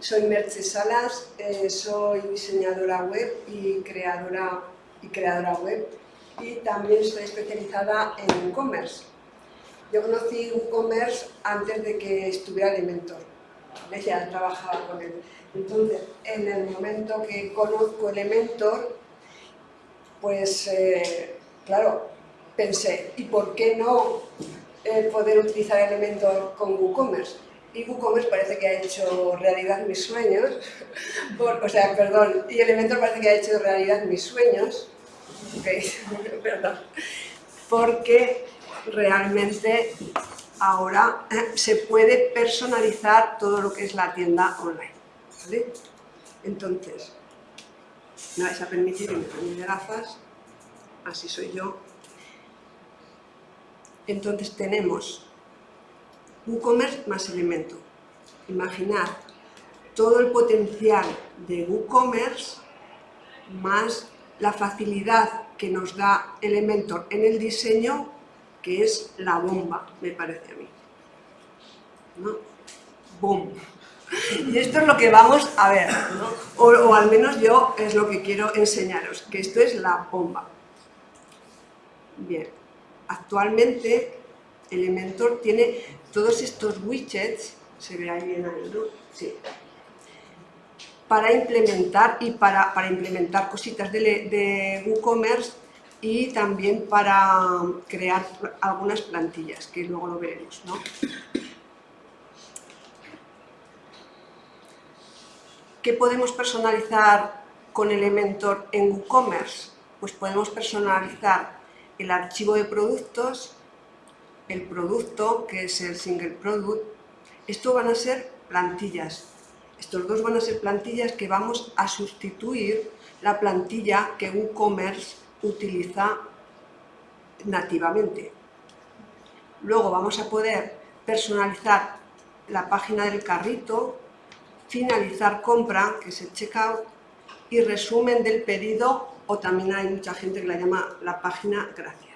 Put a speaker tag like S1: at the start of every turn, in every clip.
S1: Soy Merche Salas, eh, soy diseñadora web y creadora, y creadora web y también estoy especializada en e-commerce. Yo conocí e-commerce antes de que estuviera Elementor, ya trabajaba con él. Entonces, en el momento que conozco Elementor, pues eh, claro, pensé, ¿y por qué no eh, poder utilizar Elementor con WooCommerce? Y WooCommerce parece que ha hecho realidad mis sueños, o sea, perdón, y Elementor parece que ha hecho realidad mis sueños, perdón, porque realmente ahora eh, se puede personalizar todo lo que es la tienda online, ¿vale? Entonces, me vais a permitir que me cambie de gafas, así soy yo. Entonces tenemos WooCommerce más elemento. Imaginar todo el potencial de WooCommerce más la facilidad que nos da Elementor en el diseño, que es la bomba, me parece a mí. ¿No? ¡Boom! Y esto es lo que vamos a ver, o, o, al menos yo es lo que quiero enseñaros, que esto es la bomba. Bien, actualmente Elementor tiene todos estos widgets, se ve ahí bien ahí, ¿no? Sí. Para implementar y para, para implementar cositas de, de WooCommerce y también para crear algunas plantillas, que luego lo veremos, ¿no? ¿Qué podemos personalizar con Elementor en WooCommerce? Pues podemos personalizar el archivo de productos, el producto, que es el single product, esto van a ser plantillas. Estos dos van a ser plantillas que vamos a sustituir la plantilla que WooCommerce utiliza nativamente. Luego vamos a poder personalizar la página del carrito, finalizar compra, que es el checkout, y resumen del pedido, o también hay mucha gente que la llama la página gracias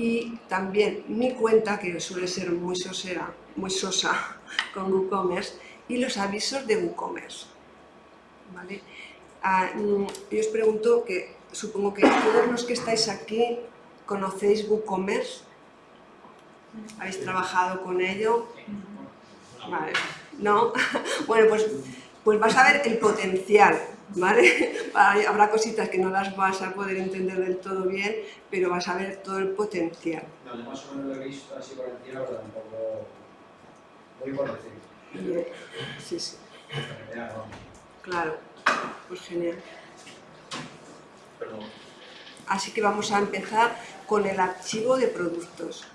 S1: y también mi cuenta, que suele ser muy sosera, muy sosa con WooCommerce, y los avisos de WooCommerce. ¿Vale? Ah, mm, yo os pregunto que, supongo que todos los que estáis aquí conocéis WooCommerce, habéis trabajado con ello. ¿no? bueno, pues, pues vas a ver el potencial ¿vale? Habrá cositas que no las vas a poder entender del todo bien, pero vas a ver todo el potencial.
S2: No, yo más o menos lo he visto así por encima, pero tampoco voy por encima.
S1: Sí, sí. Claro, pues genial.
S2: Perdón.
S1: Así que vamos a empezar con el archivo de productos.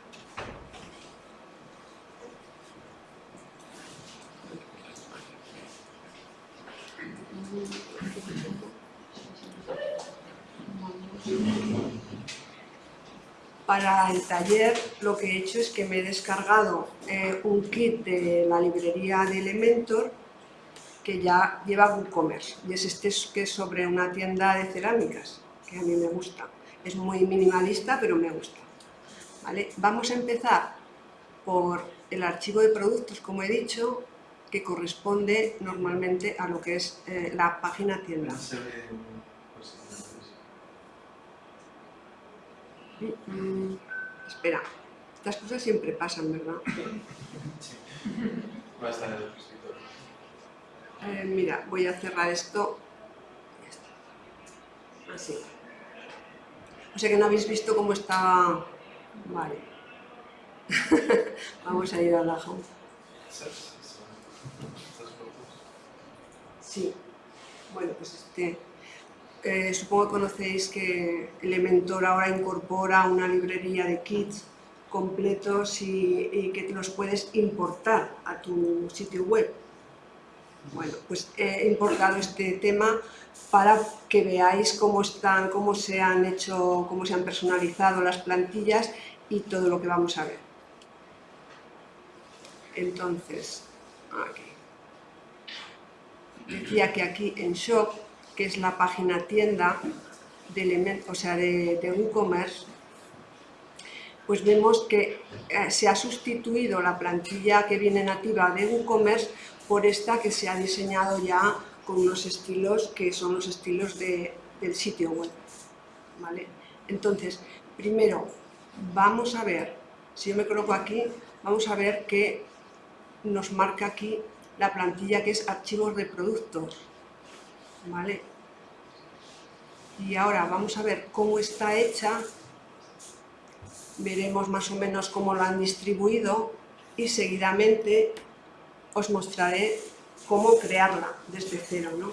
S1: Para el taller lo que he hecho es que me he descargado eh, un kit de la librería de Elementor que ya lleva WooCommerce y es este que es sobre una tienda de cerámicas que a mí me gusta. Es muy minimalista pero me gusta. ¿Vale? Vamos a empezar por el archivo de productos como he dicho que corresponde normalmente a lo que es eh, la página tienda. Mm, espera, estas cosas siempre pasan, ¿verdad?
S2: Sí. Va a estar en el escritorio.
S1: Eh, mira, voy a cerrar esto. Así. O sea que no habéis visto cómo estaba... Vale. Vamos a ir a la home. Sí. Bueno, pues este... Eh, supongo que conocéis que Elementor ahora incorpora una librería de kits completos y, que los puedes importar a tu sitio web. Bueno, pues he importado este tema para que veáis cómo están, cómo se han hecho, cómo se han personalizado las plantillas y todo lo que vamos a ver. Entonces, aquí. Decía que aquí en Shop que es la página tienda de, o sea, de, WooCommerce, pues vemos que eh, se ha sustituido la plantilla que viene nativa de WooCommerce por esta que se ha diseñado ya con unos estilos que son los estilos de, del sitio web. ¿vale? Entonces, primero, vamos a ver, si yo me coloco aquí, vamos a ver que nos marca aquí la plantilla que es archivos de productos. ¿Vale? Y ahora vamos a ver cómo está hecha, veremos más o menos cómo lo han distribuido y seguidamente os mostraré cómo crearla desde cero. ¿no?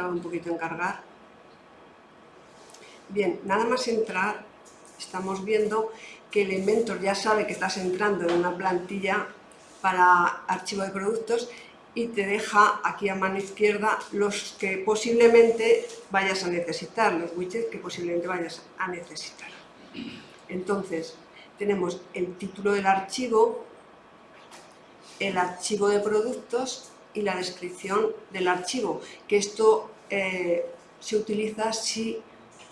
S1: un poquito en cargar. Bien, nada más entrar, estamos viendo que Elementor ya sabe que estás entrando en una plantilla para archivo de productos y te deja aquí a mano izquierda los que posiblemente vayas a necesitar, los widgets que posiblemente vayas a necesitar. Entonces, tenemos el título del archivo, el archivo de productos y la descripción del archivo, que esto eh, se utiliza si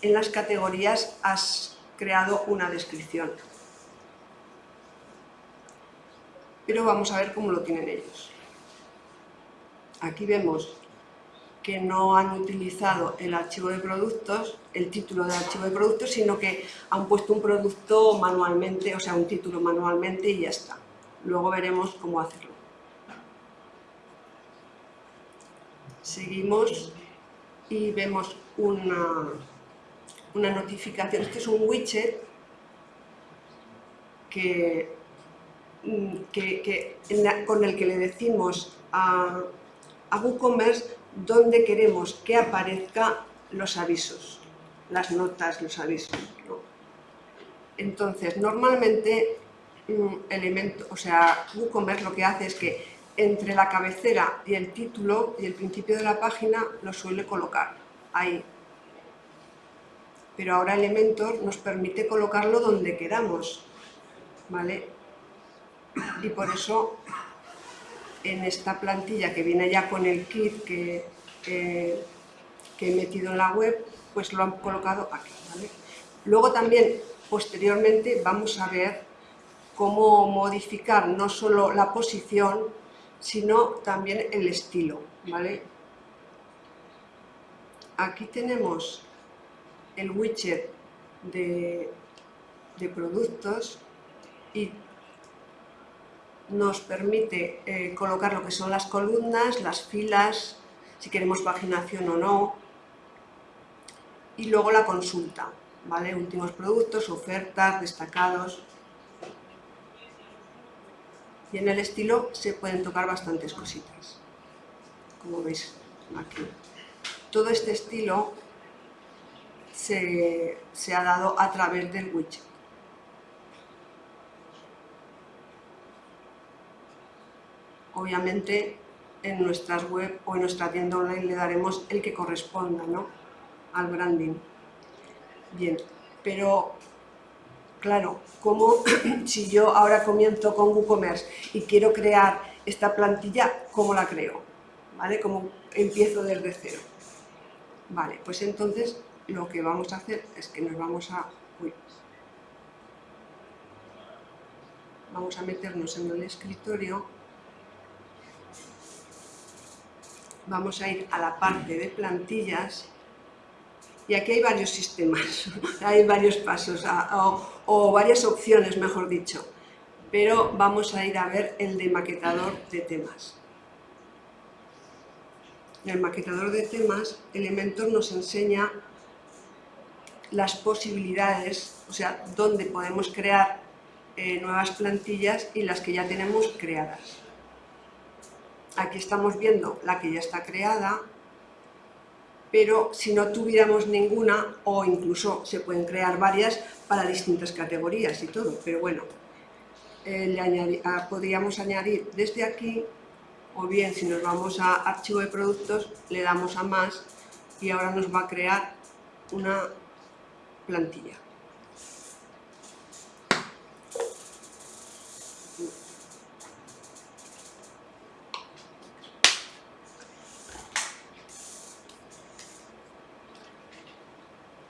S1: en las categorías has creado una descripción. Pero vamos a ver cómo lo tienen ellos. Aquí vemos que no han utilizado el archivo de productos, el título del archivo de productos, sino que han puesto un producto manualmente, o sea, un título manualmente y ya está. Luego veremos cómo hacerlo. Seguimos y vemos una, una notificación. Este es un widget que, con el que le decimos a, a WooCommerce donde queremos que aparezcan los avisos, las notas, los avisos. Entonces, normalmente, un elemento, o sea, WooCommerce lo que hace es que entre la cabecera y el título y el principio de la página lo suele colocar ahí. Pero ahora Elementor nos permite colocarlo donde queramos, ¿vale? Y por eso en esta plantilla que viene ya con el kit que, que he metido en la web, pues lo han colocado aquí. Luego también, posteriormente, vamos a ver cómo modificar no solo la posición, sino también el estilo. ¿vale? Aquí tenemos el widget de, de productos y nos permite eh, colocar lo que son las columnas, las filas, si queremos paginación o no, y luego la consulta, ¿vale? Últimos productos, ofertas, destacados. Y en el estilo se pueden tocar bastantes cositas, como veis aquí. Todo este estilo se, se ha dado a través del widget. Obviamente en nuestras web o en nuestra tienda online le daremos el que corresponda ¿no? al branding. Bien, pero claro, como si yo ahora comienzo con WooCommerce y quiero crear esta plantilla, ¿cómo la creo? ¿Vale? ¿Cómo empiezo desde cero? Vale, pues entonces lo que vamos a hacer es que nos vamos a... vamos a meternos en el escritorio vamos a ir a la parte de plantillas y aquí hay varios sistemas, hay varios pasos o, varias opciones, mejor dicho, pero vamos a ir a ver el de maquetador de temas. El maquetador de temas, Elementor nos enseña las posibilidades, o sea, dónde podemos crear eh, nuevas plantillas y las que ya tenemos creadas. Aquí estamos viendo la que ya está creada, pero si no tuviéramos ninguna, o incluso se pueden crear varias para distintas categorías y todo, pero bueno, eh, ah, podríamos añadir desde aquí, o bien si nos vamos a archivo de productos, le damos a más y ahora nos va a crear una plantilla.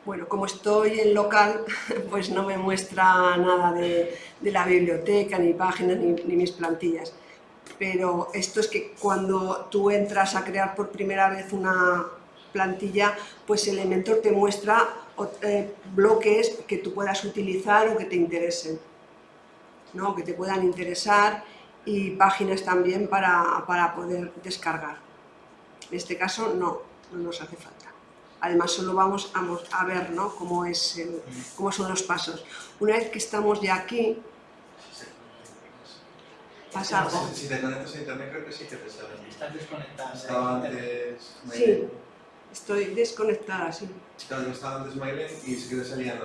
S1: Bueno, como estoy en local, pues no me muestra nada de, la biblioteca, ni páginas, ni, mis plantillas. Pero esto es que cuando tú entras a crear por primera vez una plantilla, pues Elementor te muestra eh, bloques que tú puedas utilizar o que te interesen, ¿no? que te puedan interesar y páginas también para, para poder descargar. En este caso no, no nos hace falta. Además, solo vamos a, ver ¿no? cómo, es cómo son los pasos. Una vez que estamos ya aquí, pasa algo.
S3: Si te conectas a internet creo que sí que te sale.
S4: ¿Estás desconectada?
S3: Estaba antes...
S1: Sí, estoy desconectada, sí.
S3: Estaba antes Mailen y sí que te salían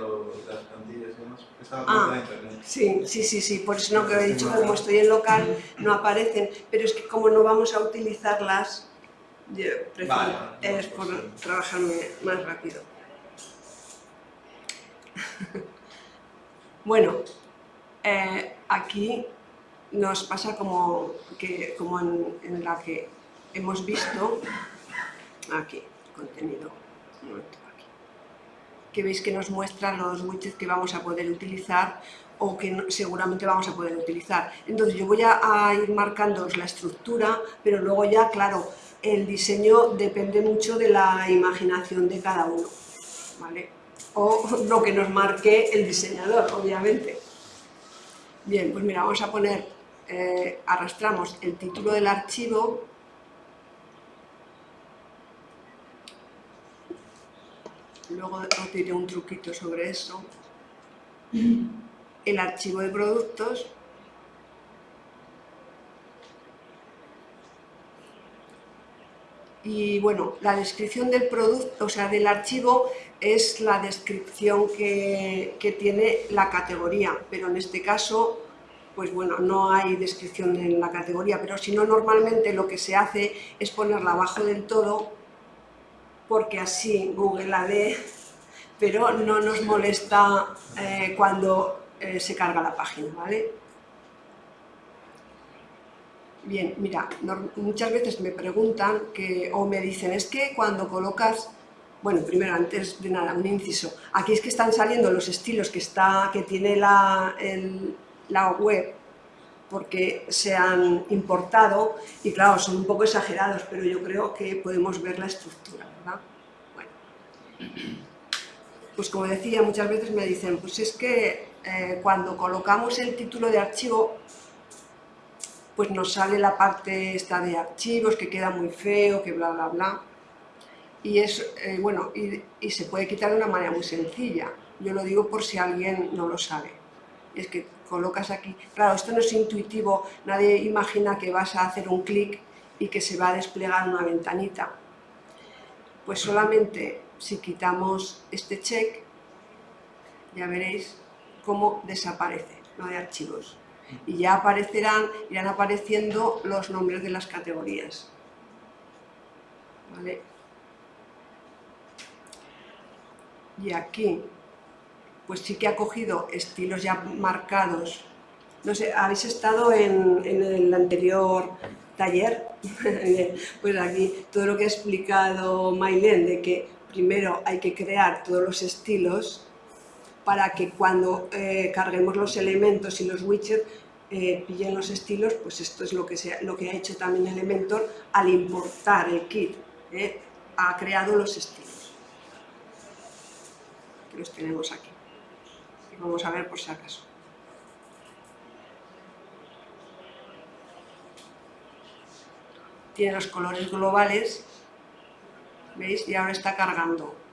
S3: las plantillas y demás. Estaba
S1: ah, a internet. Sí, sí, sí, sí, por eso no que he dicho, como estoy en local, no aparecen, pero es que como no vamos a utilizarlas, yo prefiero, es por trabajarme más rápido. bueno, eh, aquí nos pasa como, que, como en, la que hemos visto, aquí, contenido, aquí, que veis que nos muestra los widgets que vamos a poder utilizar o que seguramente vamos a poder utilizar. Entonces yo voy a, a ir marcando la estructura, pero luego ya, claro, el diseño depende mucho de la imaginación de cada uno, ¿vale? O lo que nos marque el diseñador, obviamente. Bien, pues mira, vamos a poner, eh, arrastramos el título del archivo, luego os diré un truquito sobre eso, el archivo de productos, y bueno, la descripción del producto, o sea, del archivo es la descripción que, tiene la categoría, pero en este caso, pues bueno, no hay descripción en la categoría, pero si no, normalmente lo que se hace es ponerla abajo del todo, porque así Google la lee, pero no nos molesta eh, cuando eh, se carga la página, ¿vale? Bien, mira, muchas veces me preguntan que, o me dicen, es que cuando colocas, bueno, primero, antes de nada, un inciso, aquí es que están saliendo los estilos que, está, que tiene la, la web, porque se han importado, y claro, son un poco exagerados, pero yo creo que podemos ver la estructura, ¿verdad? Bueno, pues como decía, muchas veces me dicen, pues es que eh, cuando colocamos el título de archivo, pues nos sale la parte esta de archivos, que queda muy feo, que bla, bla, bla. Y, es, eh, bueno, y, se puede quitar de una manera muy sencilla. Yo lo digo por si alguien no lo sabe. Es que colocas aquí... Claro, esto no es intuitivo, nadie imagina que vas a hacer un clic y que se va a desplegar una ventanita. Pues solamente si quitamos este check, ya veréis cómo desaparece, no de archivos y ya aparecerán, irán apareciendo los nombres de las categorías. Y aquí, pues sí que ha cogido estilos ya marcados. No sé, ¿habéis estado en, el anterior taller? pues aquí todo lo que ha explicado Mailén, de que primero hay que crear todos los estilos para que cuando eh, carguemos los elementos y los widgets eh, pillen los estilos, pues esto es lo que, lo que ha hecho también Elementor al importar el kit, eh, ha creado los estilos. Los tenemos aquí. Vamos a ver por si acaso. Tiene los colores globales, ¿veis? Y ahora está cargando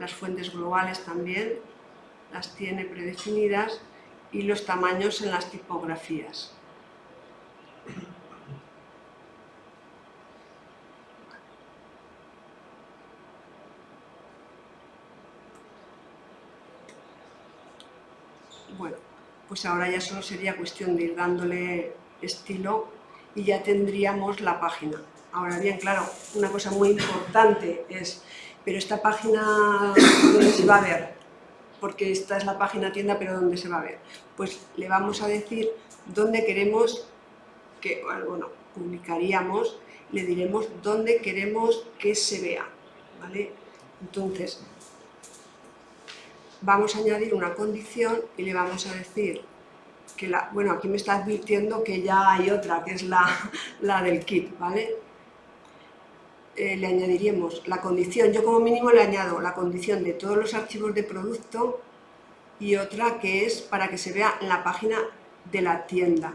S1: las fuentes globales también las tiene predefinidas y los tamaños en las tipografías. Bueno, pues ahora ya solo sería cuestión de ir dándole estilo y ya tendríamos la página. Ahora bien, claro, una cosa muy importante es pero esta página, ¿dónde se va a ver? Porque esta es la página tienda, pero ¿dónde se va a ver? Pues le vamos a decir dónde queremos que, bueno, publicaríamos, le diremos dónde queremos que se vea, ¿vale? Entonces, vamos a añadir una condición y le vamos a decir que la, bueno, aquí me está advirtiendo que ya hay otra, que es la, la del kit, ¿vale? Eh, le añadiríamos la condición, yo como mínimo le añado la condición de todos los archivos de producto y otra que es para que se vea en la página de la tienda.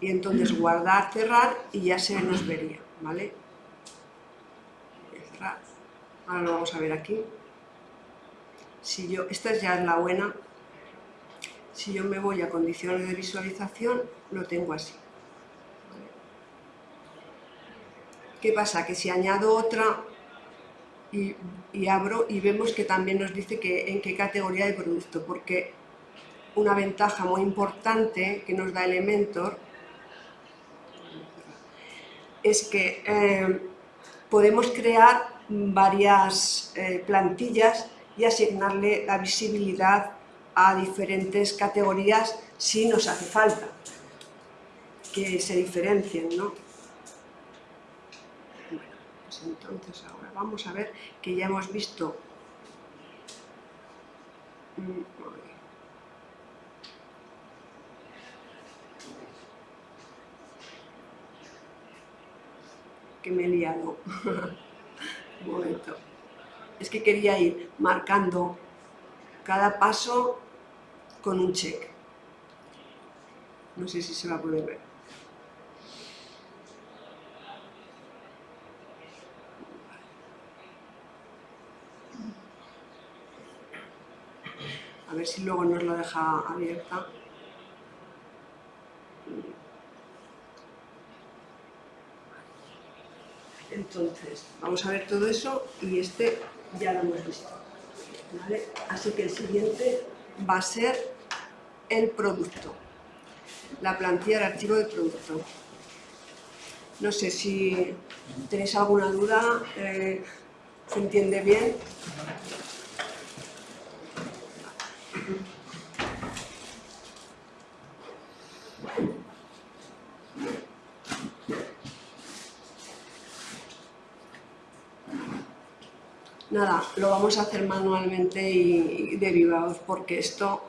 S1: Y entonces guardar, cerrar y ya se nos vería, ¿vale? Cerrar. Ahora lo vamos a ver aquí. Si yo, esta ya es la buena. Si yo me voy a condiciones de visualización, lo tengo así. ¿Qué pasa? Que si añado otra y, abro y vemos que también nos dice que en qué categoría de producto, porque una ventaja muy importante que nos da Elementor es que eh, podemos crear varias eh, plantillas y asignarle la visibilidad a diferentes categorías si nos hace falta que se diferencien, ¿no? Entonces ahora vamos a ver que ya hemos visto mm, que me he liado. Un momento. Es que quería ir marcando cada paso con un check. No sé si se va a poder ver. A ver si luego nos lo deja abierta. Entonces, vamos a ver todo eso y este ya lo hemos visto. Así que el siguiente va a ser el producto, la plantilla de archivo de producto. No sé si tenéis alguna duda, eh, ¿se entiende bien? Nada, lo vamos a hacer manualmente y, derivados porque esto,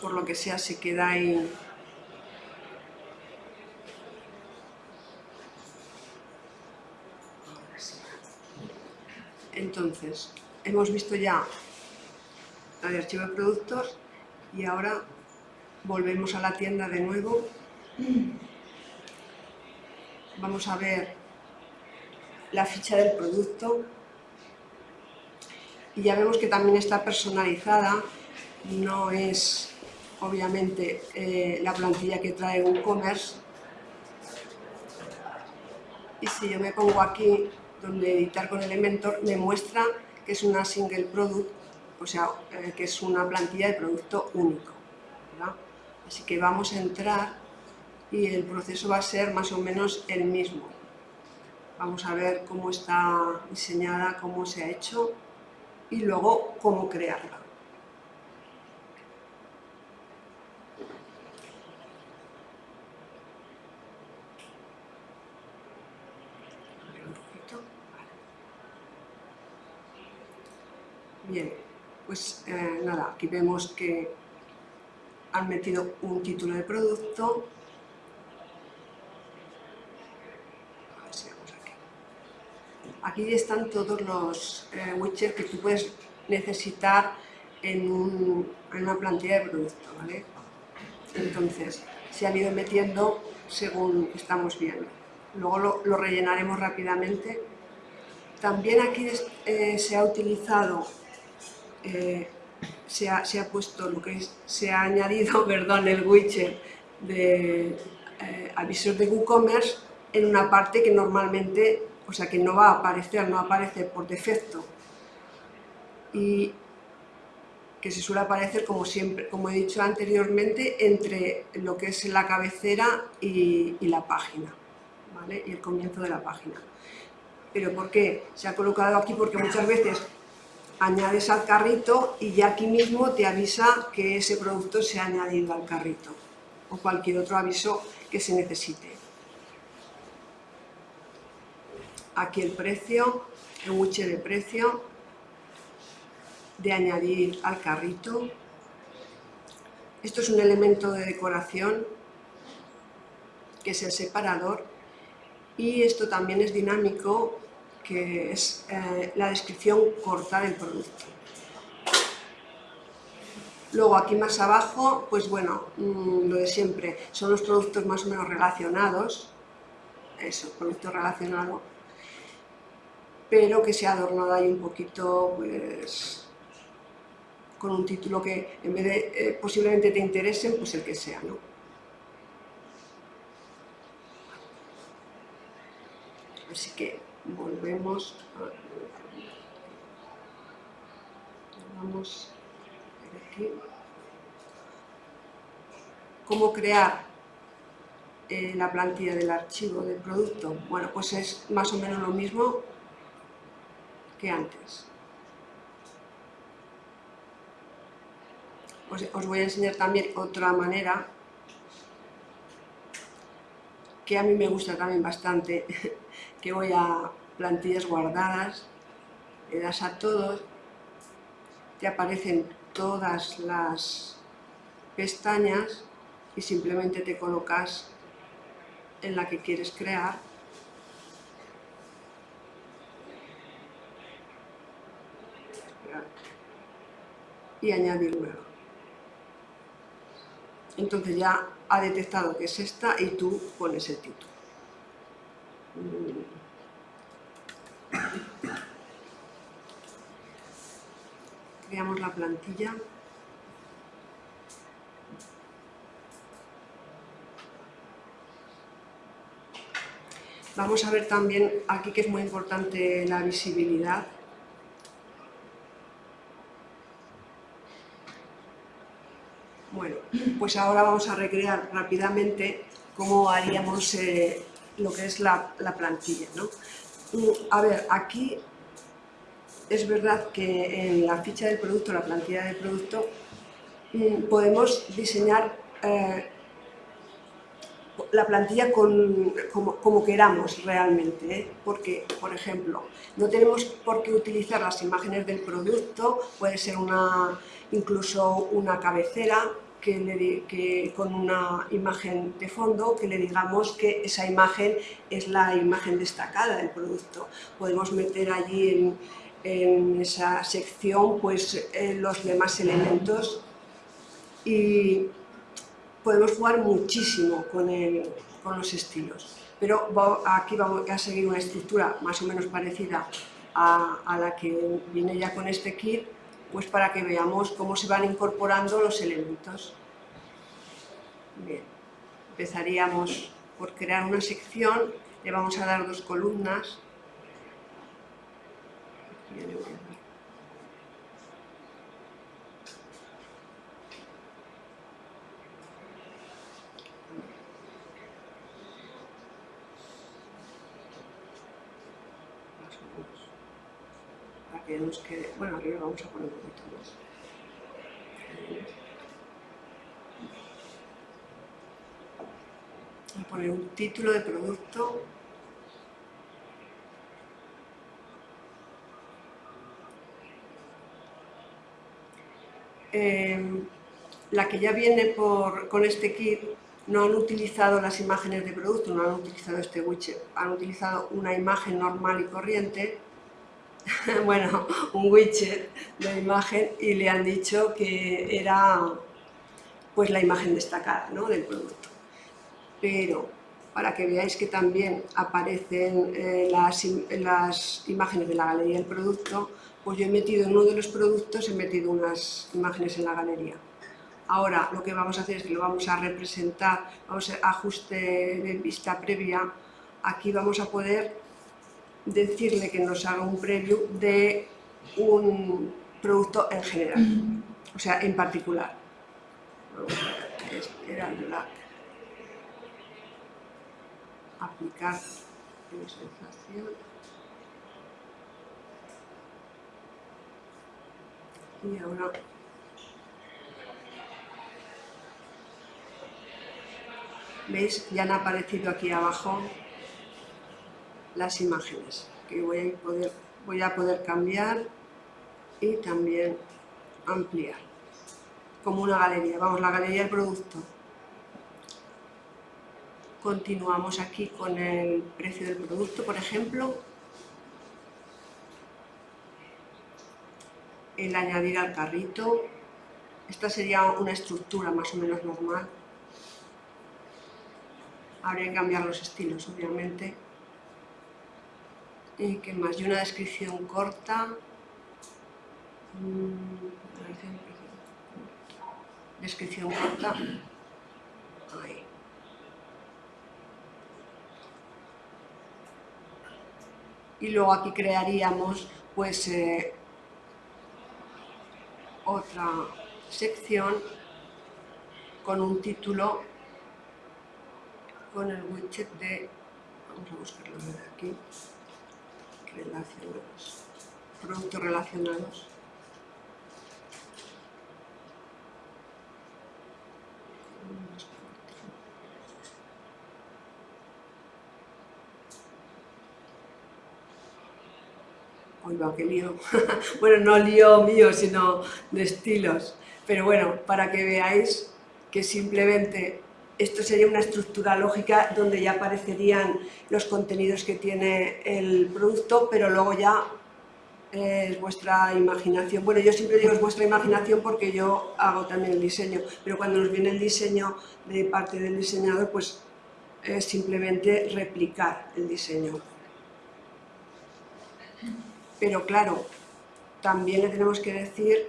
S1: por lo que sea, se queda ahí... Entonces, hemos visto ya el archivo de productos y ahora volvemos a la tienda de nuevo. Vamos a ver la ficha del producto y ya vemos que también está personalizada, no es obviamente eh, la plantilla que trae WooCommerce. Y si yo me pongo aquí donde editar con Elementor, me muestra que es una single product, o sea, eh, que es una plantilla de producto único. Así que vamos a entrar y el proceso va a ser más o menos el mismo. Vamos a ver cómo está diseñada, cómo se ha hecho y luego cómo crearla. Bien, pues eh, nada, aquí vemos que han metido un título de producto, Aquí están todos los eh, widgets que tú puedes necesitar en, una plantilla de producto, ¿vale? Entonces, se han ido metiendo según estamos viendo. Luego lo, rellenaremos rápidamente. También aquí eh, se ha utilizado, eh, se, ha, puesto lo que se ha añadido, perdón, el widget de avisos de WooCommerce en una parte que normalmente o sea que no va a aparecer, no aparece por defecto y que se suele aparecer como siempre, como he dicho anteriormente, entre lo que es la cabecera y, la página, ¿vale? y el comienzo de la página. ¿Pero por qué? Se ha colocado aquí porque muchas veces añades al carrito y ya aquí mismo te avisa que ese producto se ha añadido al carrito o cualquier otro aviso que se necesite aquí el precio el widget de precio, de añadir al carrito. Esto es un elemento de decoración que es el separador y esto también es dinámico que es eh, la descripción corta del producto. Luego aquí más abajo, pues bueno, mm, lo de siempre, son los productos más o menos relacionados, eso, producto relacionado, pero que se ha adornado ahí un poquito, pues, con un título que en vez de eh, posiblemente te interesen, pues el que sea, ¿no? Así que volvemos a... Vamos aquí. ¿Cómo crear eh, la plantilla del archivo del producto? Bueno, pues es más o menos lo mismo antes. Os, os voy a enseñar también otra manera que a mí me gusta también bastante, que voy a plantillas guardadas, le das a todos, te aparecen todas las pestañas y simplemente te colocas en la que quieres crear y añadir nueva. Entonces ya ha detectado que es esta y tú pones el título. Creamos la plantilla. Vamos a ver también aquí que es muy importante la visibilidad. Bueno, pues ahora vamos a recrear rápidamente cómo haríamos eh, lo que es la, plantilla. ¿no? A ver, aquí es verdad que en la ficha del producto, la plantilla del producto, mm, podemos diseñar eh, la plantilla como, queramos realmente, ¿eh? porque, por ejemplo, no tenemos por qué utilizar las imágenes del producto, puede ser una, incluso una cabecera, que, con una imagen de fondo que le digamos que esa imagen es la imagen destacada del producto. Podemos meter allí en, esa sección pues, eh, los demás elementos y podemos jugar muchísimo con, con los estilos. Pero aquí vamos a seguir una estructura más o menos parecida a, a la que viene ya con este kit pues para que veamos cómo se van incorporando los elementos. Bien, empezaríamos por crear una sección, le vamos a dar dos columnas. Para que bueno, arriba vamos a poner un poquito más. Voy a poner un título de producto eh, la que ya viene por, con este kit no han utilizado las imágenes de producto, no han utilizado este widget, han utilizado una imagen normal y corriente bueno, un widget de imagen y le han dicho que era pues la imagen destacada ¿no? del producto. Pero para que veáis que también aparecen eh, las, las, imágenes de la galería del producto, pues yo he metido en uno de los productos, he metido unas imágenes en la galería. Ahora lo que vamos a hacer es que lo vamos a representar, vamos a ajuste de vista previa, aquí vamos a poder decirle que nos haga un preview de un producto en general, o sea, en particular. Aplicar visualización. Y ahora ¿Veis? Ya han aparecido aquí abajo las imágenes que voy a poder voy a poder cambiar y también ampliar, como una galería, vamos, la galería del producto. Continuamos aquí con el precio del producto, por ejemplo. El añadir al carrito. Esta sería una estructura más o menos normal. Habría que cambiar los estilos, obviamente. ¿Y qué más? Y una descripción corta. Mm, descripción corta. Ahí. y luego aquí crearíamos pues eh, otra sección con un título con el widget de vamos a buscarlo de aquí relacionados productos relacionados Oiga, qué lío. bueno, no lío mío, sino de estilos. Pero bueno, para que veáis que simplemente esto sería una estructura lógica donde ya aparecerían los contenidos que tiene el producto, pero luego ya es vuestra imaginación. Bueno, yo siempre digo es vuestra imaginación porque yo hago también el diseño, pero cuando nos viene el diseño de parte del diseñador, pues es simplemente replicar el diseño. Pero claro, también le tenemos que decir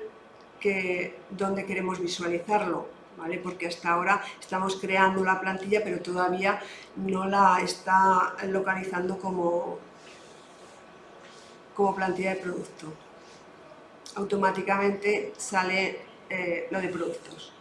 S1: que dónde queremos visualizarlo, ¿vale? porque hasta ahora estamos creando la plantilla pero todavía no la está localizando como, como plantilla de producto. Automáticamente sale eh, lo de productos.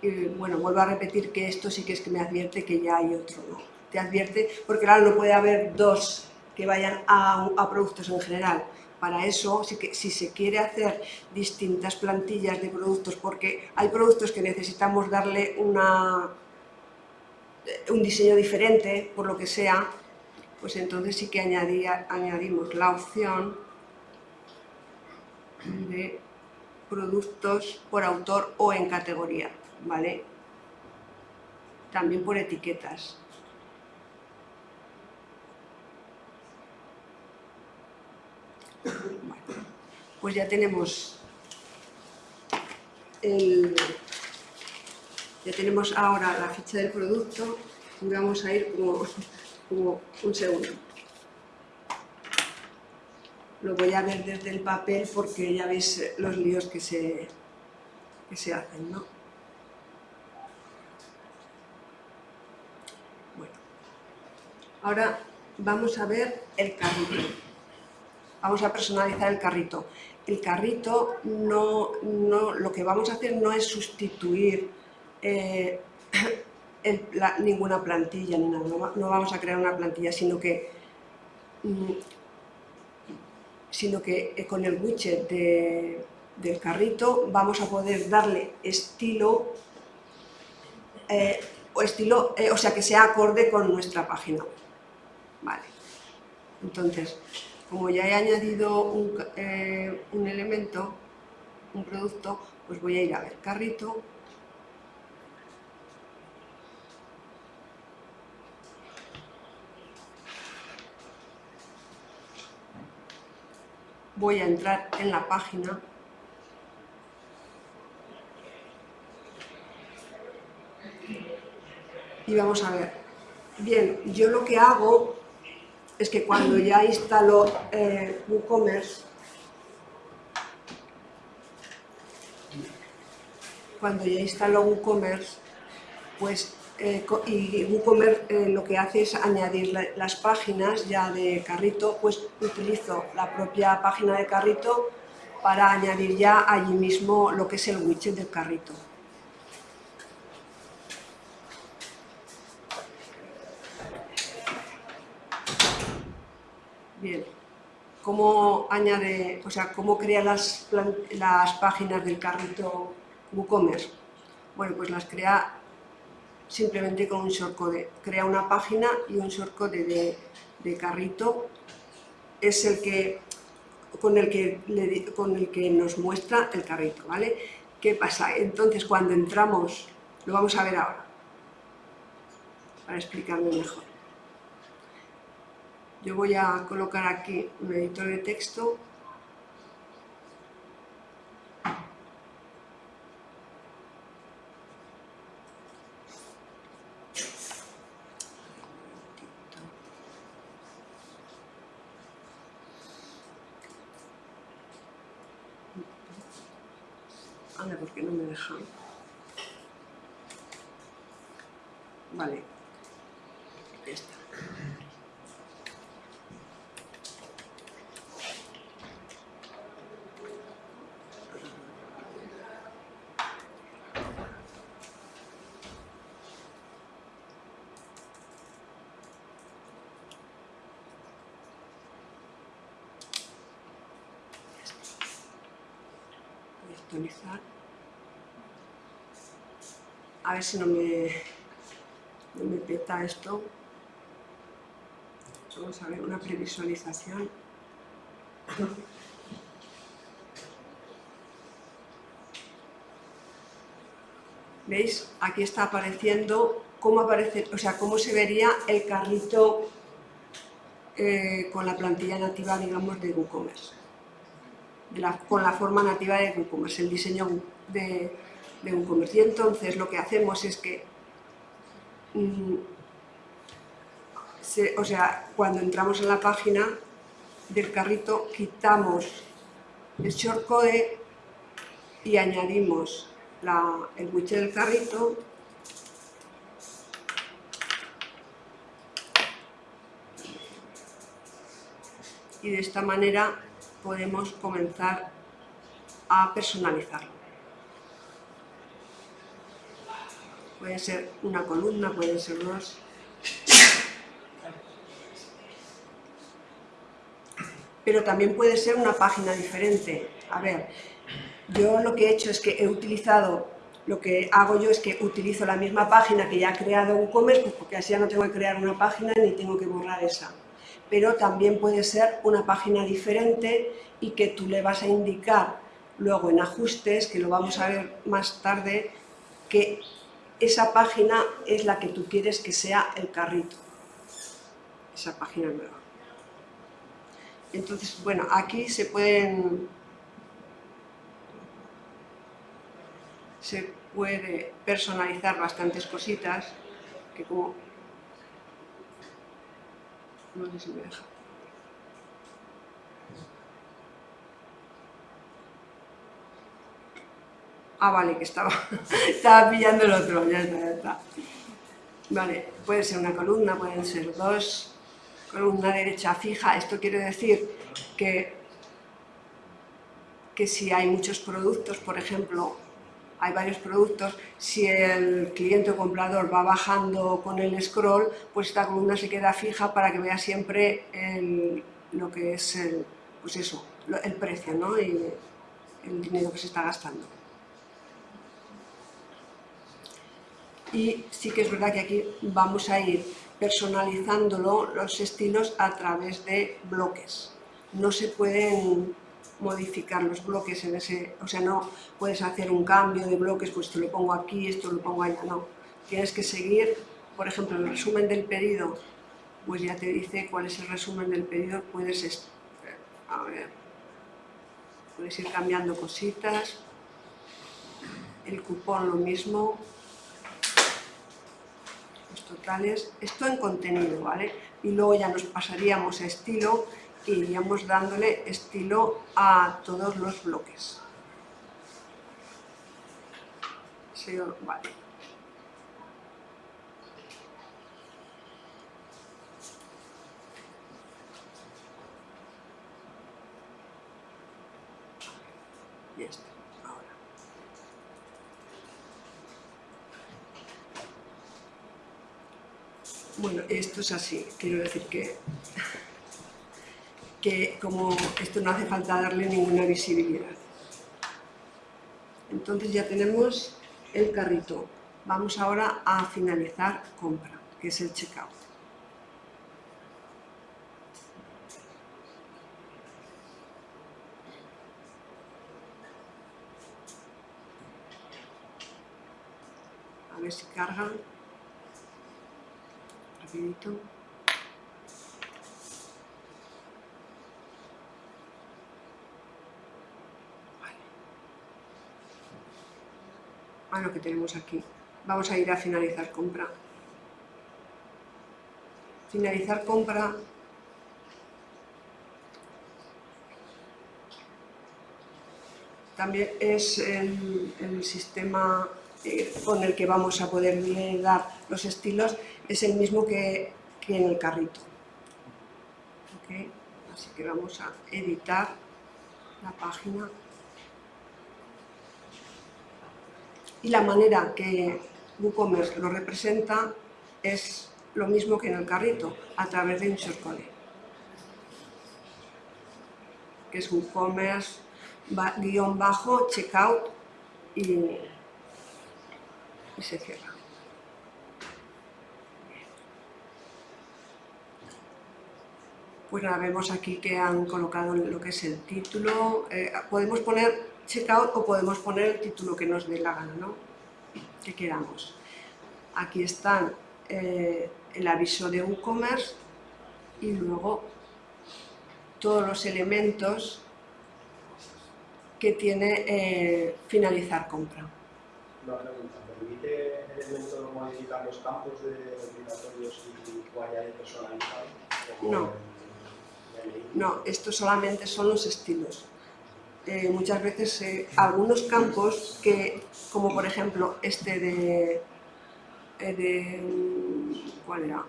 S1: Y bueno, vuelvo a repetir que esto sí que es que me advierte que ya hay otro, ¿no? Te advierte, porque claro, no puede haber dos que vayan a, a productos en general, para eso, si, se quiere hacer distintas plantillas de productos, porque hay productos que necesitamos darle una, un diseño diferente, por lo que sea, pues entonces sí que añadimos la opción de productos por autor o en categoría, ¿vale? También por etiquetas. Pues ya tenemos ya tenemos ahora la ficha del producto vamos a ir como, un segundo. Lo voy a ver desde el papel porque ya veis los líos que se, que se hacen, ¿no? Bueno, ahora vamos a ver el carrito vamos a personalizar el carrito. El carrito, no, lo que vamos a hacer no es sustituir eh, ninguna plantilla, ni nada, no, vamos a crear una plantilla, sino que, mm, sino que eh, con el widget del carrito vamos a poder darle estilo, eh, o, estilo o sea, que sea acorde con nuestra página. Vale. Entonces, como ya he añadido eh, un, elemento, un producto, pues voy a ir a ver carrito, voy a entrar en la página y vamos a ver. Bien, yo lo que hago es que cuando ya instaló eh, WooCommerce, cuando ya instaló WooCommerce, pues eh, y WooCommerce eh, lo que hace es añadir las páginas ya de carrito, pues utilizo la propia página de carrito para añadir ya allí mismo lo que es el widget del carrito. Bien, ¿cómo añade, o sea, cómo crea las, las páginas del carrito WooCommerce? Bueno, pues las crea simplemente con un shortcode. Crea una página y un shortcode de, de carrito es el que con el que, con el que nos muestra el carrito, ¿vale? ¿Qué pasa? Entonces, cuando entramos, lo vamos a ver ahora, para explicarlo mejor. Yo voy a colocar aquí un editor de texto Anda, ¿por qué no me deja? Vale. Ya está. Actualizar. A ver si no me, no me peta esto. Vamos a ver una previsualización. ¿Veis? Aquí está apareciendo cómo aparece, o sea, cómo se vería el carrito eh, con la plantilla nativa, digamos, de WooCommerce. Con la forma nativa de WooCommerce, el diseño de, de WooCommerce. Y entonces lo que hacemos es que, mm, o sea, cuando entramos en la página del carrito, quitamos el shortcode y añadimos el widget del carrito y de esta manera podemos comenzar a personalizarlo. Puede ser una columna, pueden ser dos. Pero también puede ser una página diferente. A ver, yo lo que he hecho es que he utilizado, lo que hago yo es que utilizo la misma página que ya ha creado WooCommerce, pues porque así ya no tengo que crear una página ni tengo que borrar esa. Pero también puede ser una página diferente y que tú le vas a indicar luego en ajustes, que lo vamos a ver más tarde, que esa página es la que tú quieres que sea el carrito. Esa página nueva. Entonces, bueno, aquí se pueden... Se puede personalizar bastantes cositas, que como... No sé si me deja. Ah, vale, que estaba, estaba pillando el otro, ya está, ya está. Vale, puede ser una columna, pueden ser dos, columna derecha fija. Esto quiere decir que, que si hay muchos productos, por ejemplo, hay varios productos, si el cliente o comprador va bajando con el scroll, pues esta columna se queda fija para que vea siempre lo que es el, pues eso, el precio ¿no? y el dinero que se está gastando. Y sí que es verdad que aquí vamos a ir personalizándolo, los estilos, a través de bloques. No se pueden modificar los bloques en ese... O sea, no puedes hacer un cambio de bloques, pues esto lo pongo aquí, esto lo pongo allá, no. Tienes que seguir, por ejemplo, el resumen del pedido, pues ya te dice cuál es el resumen del pedido, puedes... A ver... Puedes ir cambiando cositas. El cupón lo mismo los totales, esto en contenido, ¿vale? Y luego ya nos pasaríamos a estilo y iríamos dándole estilo a todos los bloques. Vale. Ya está, ahora. Bueno, esto es así, quiero decir que, que como esto no hace falta darle ninguna visibilidad. Entonces ya tenemos el carrito. Vamos ahora a finalizar compra, que es el checkout. A ver si carga. Rapidito. A lo que tenemos aquí. Vamos a ir a finalizar compra. Finalizar compra también es el, el sistema eh, con el que vamos a poder dar los estilos, es el mismo que, que en el carrito. ¿Okay? Así que vamos a editar la página. Y la manera que WooCommerce lo representa es lo mismo que en el carrito, a través de un shortcode, que es WooCommerce guion bajo, checkout y, y se cierra. Pues nada, vemos aquí que han colocado lo que es el título. Eh, podemos poner checkout o podemos poner el título que nos dé la gana, ¿no? que queramos. Aquí están eh, el aviso de WooCommerce y luego todos los elementos que tiene eh, finalizar compra.
S4: Una pregunta, ¿permite el elemento modificar los campos de obligatorios y o añadir personalizado?
S1: No. No, esto solamente son los estilos. Eh, muchas veces eh, algunos campos que, como por ejemplo este de, eh, de ¿cuál era?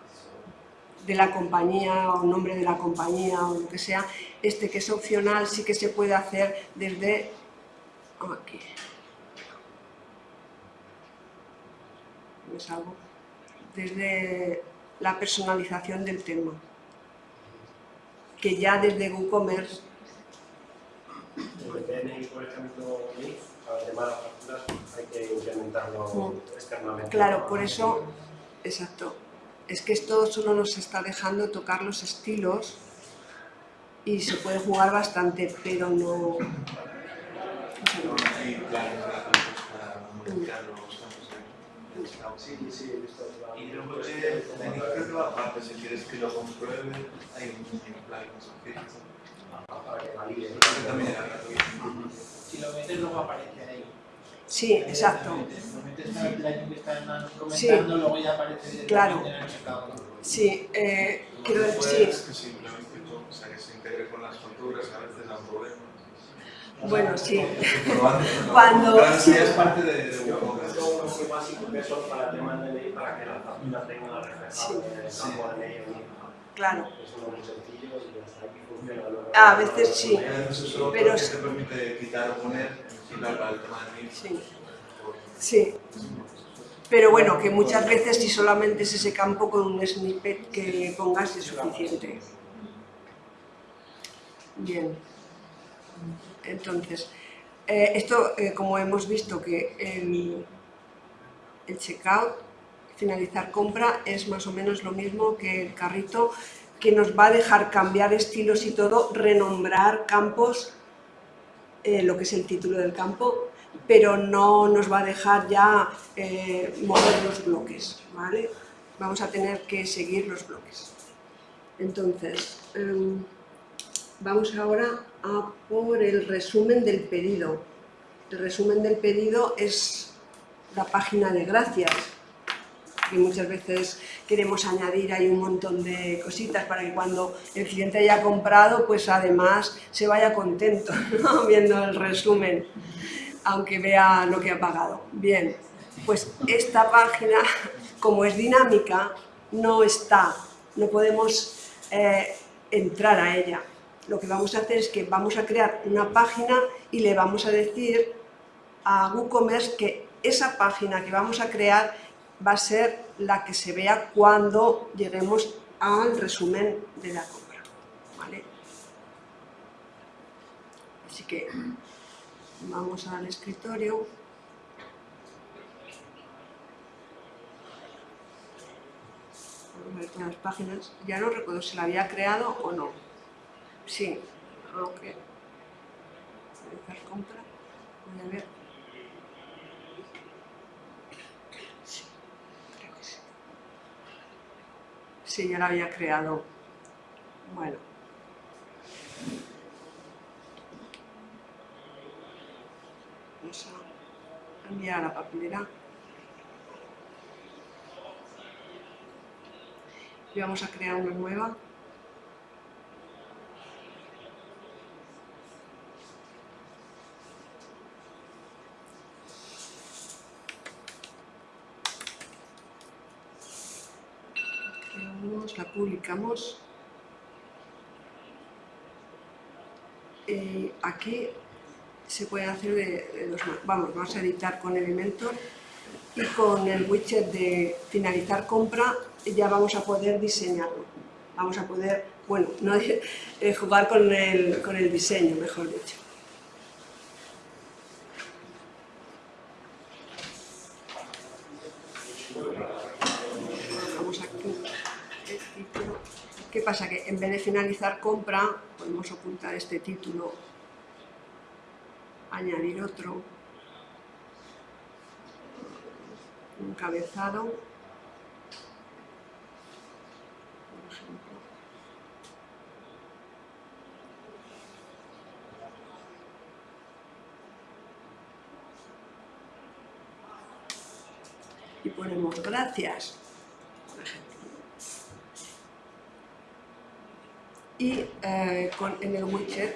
S1: de la compañía o nombre de la compañía o lo que sea, este que es opcional sí que se puede hacer desde aquí. Desde la personalización del tema. Que ya desde WooCommerce
S4: el PNI, por ejemplo, para el tema de las facturas hay que implementarlo mm. externamente.
S1: Claro, por eso, exacto. Es que esto solo nos está dejando tocar los estilos y se puede jugar bastante, pero no...
S4: Sí, sí, he visto.
S3: Y luego, creo que aparte, si quieres que lo compruebe, hay un plugin
S4: para que valide.
S5: Si lo metes luego aparece ahí.
S1: Sí, exacto.
S5: Lo metes en el plugin que está comentando, luego ya aparece
S1: Claro.
S5: en el checkout.
S1: Sí, eh, quiero
S3: que
S1: decir,
S3: puede
S1: sí.
S3: es que simplemente o sea, que se integre con las facturas, a veces dan problemas.
S1: Bueno, sí. Cuando-
S3: ya es parte de,
S4: básico que son para temas de ley, para que la factura tenga reflejado en el campo de ley.
S1: Claro.
S4: Es uno muy sencillo y hasta aquí funciona. Luego-
S1: A veces sí.
S3: A veces eso
S1: Pero
S3: te permite quitar o poner, al tema de.
S1: Sí. Sí. Pero bueno, que muchas veces si solamente es ese campo con un snippet que pongas es suficiente. Bien. Entonces, eh, esto, eh, como hemos visto que el, checkout, finalizar compra, es más o menos lo mismo que el carrito, que nos va a dejar cambiar estilos y todo, renombrar campos, eh, lo que es el título del campo, pero no nos va a dejar ya mover los bloques, ¿vale? Vamos a tener que seguir los bloques. Entonces, em, vamos ahora a por el resumen del pedido. El resumen del pedido es la página de gracias, que muchas veces queremos añadir ahí un montón de cositas para que cuando el cliente haya comprado, pues además se vaya contento viendo el resumen, aunque vea lo que ha pagado. Bien, pues esta página, como es dinámica, no está, no podemos eh, entrar a ella. Lo que vamos a hacer es que vamos a crear una página y le vamos a decir a WooCommerce que esa página que vamos a crear va a ser la que se vea cuando lleguemos al resumen de la compra. ¿vale? Así que vamos al escritorio. Vamos a ver todas las páginas. Ya no recuerdo si la había creado o no. Sí, lo que se a. Voy a ver. Sí, creo que sí. Sí, ya la había creado. Bueno. Vamos a enviar a la papelera. Y vamos a crear una nueva. Publicamos. Eh, aquí se puede hacer de, de maneras. Vamos, vamos a editar con Elementor y con el widget de finalizar compra ya vamos a poder diseñarlo. Vamos a poder, bueno, no, eh, jugar con el, con el diseño, mejor dicho. Vamos aquí, el título. ¿Qué pasa? Que en vez de finalizar compra, podemos ocultar este título, añadir otro, un cabezado, por ejemplo. Y ponemos gracias, por ejemplo. Y eh, en el widget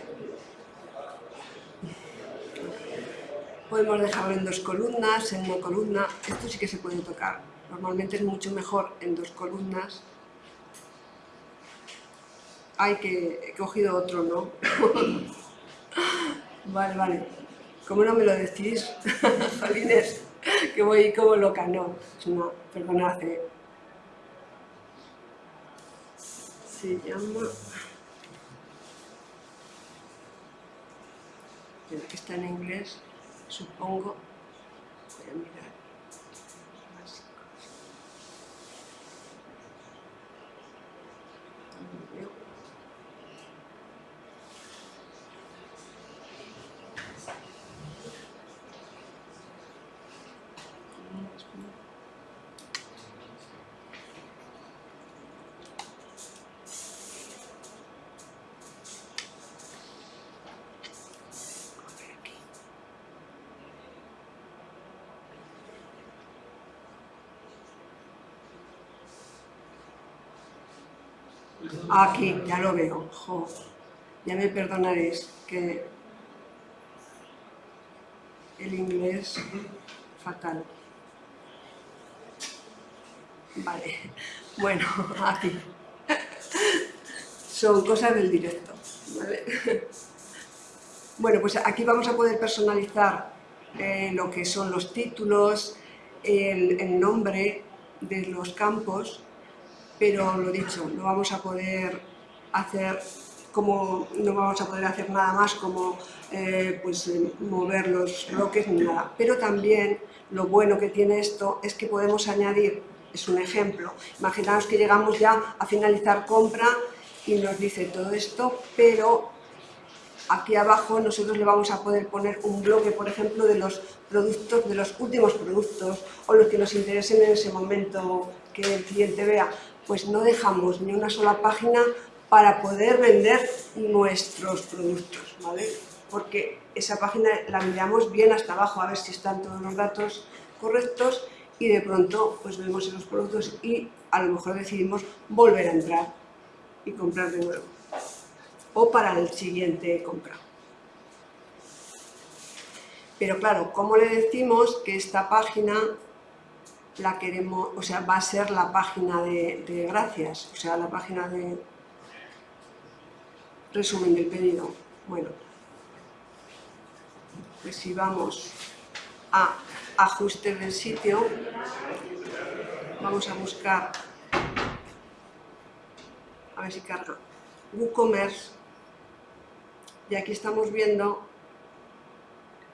S1: podemos dejarlo en dos columnas, en una columna, esto sí que se puede tocar. Normalmente es mucho mejor en dos columnas. Ay, que he cogido otro, ¿no? vale, vale. ¿Cómo no me lo decís? Jolines, que voy como loca, no. Una, perdonad, eh. Se llama... Mira, que está en inglés supongo, voy a mirar básicos. No veo. A ver aquí. Aquí, ya lo veo. Jo, ya me perdonaréis que el inglés fatal. Vale, bueno, aquí. Son cosas del directo. ¿vale? Bueno, pues aquí vamos a poder personalizar eh, lo que son los títulos, el, el nombre de los campos, pero lo dicho, no vamos a poder hacer como no vamos a poder hacer nada más como eh, pues, eh, mover los bloques ni nada. Pero también lo bueno que tiene esto es que podemos añadir, es un ejemplo, imaginaos que llegamos ya a finalizar compra y nos dice todo esto, pero aquí abajo nosotros le vamos a poder poner un bloque, por ejemplo, de los productos, de los últimos productos o los que nos interesen en ese momento que el cliente vea, pues no dejamos ni una sola página para poder vender nuestros productos, ¿vale? Porque esa página la miramos bien hasta abajo a ver si están todos los datos correctos y de pronto pues vemos esos productos y a lo mejor decidimos volver a entrar y comprar de nuevo o para el siguiente compra. Pero claro, ¿cómo le decimos que esta página la queremos, o sea, va a ser la página de, gracias, o sea, la página de resumen del pedido? Bueno, pues si vamos a ajustes del sitio, vamos a buscar, a ver si carga, WooCommerce, y aquí estamos viendo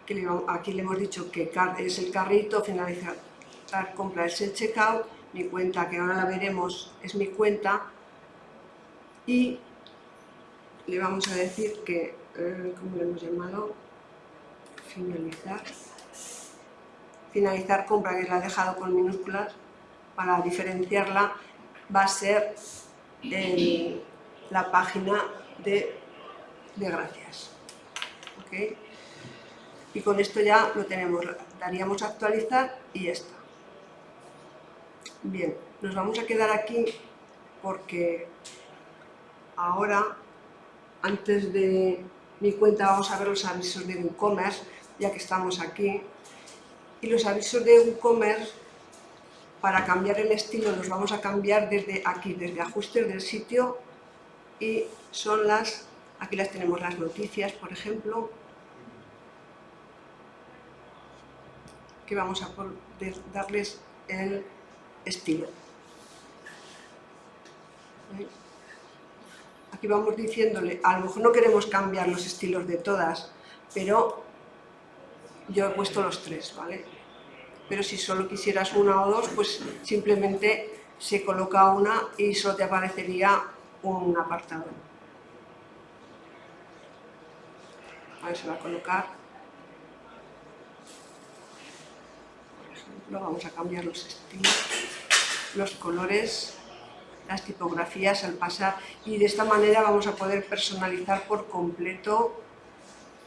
S1: que le, aquí le hemos dicho que es el carrito, finalizar compra es el checkout, mi cuenta que ahora la veremos es mi cuenta y le vamos a decir que, eh, ¿cómo le hemos llamado? Finalizar. Finalizar compra que la he dejado con minúsculas para diferenciarla va a ser el- la página de, de gracias. Y con esto ya lo tenemos, daríamos actualizar y ya está. Bien, nos vamos a quedar aquí porque ahora, antes de mi cuenta, vamos a ver los avisos de WooCommerce, ya que estamos aquí. Y los avisos de WooCommerce, para cambiar el estilo, los vamos a cambiar desde aquí, desde ajustes del sitio, y son las, aquí las tenemos las noticias, por ejemplo, que vamos a darles el estilo. Aquí vamos diciéndole, a lo mejor no queremos cambiar los estilos de todas, pero yo he puesto los tres, ¿vale? Pero si solo quisieras una o dos, pues simplemente se coloca una y solo te aparecería un apartado. Ahí se va a colocar. Por ejemplo, vamos a cambiar los estilos, los colores, las tipografías al pasar y de esta manera vamos a poder personalizar por completo,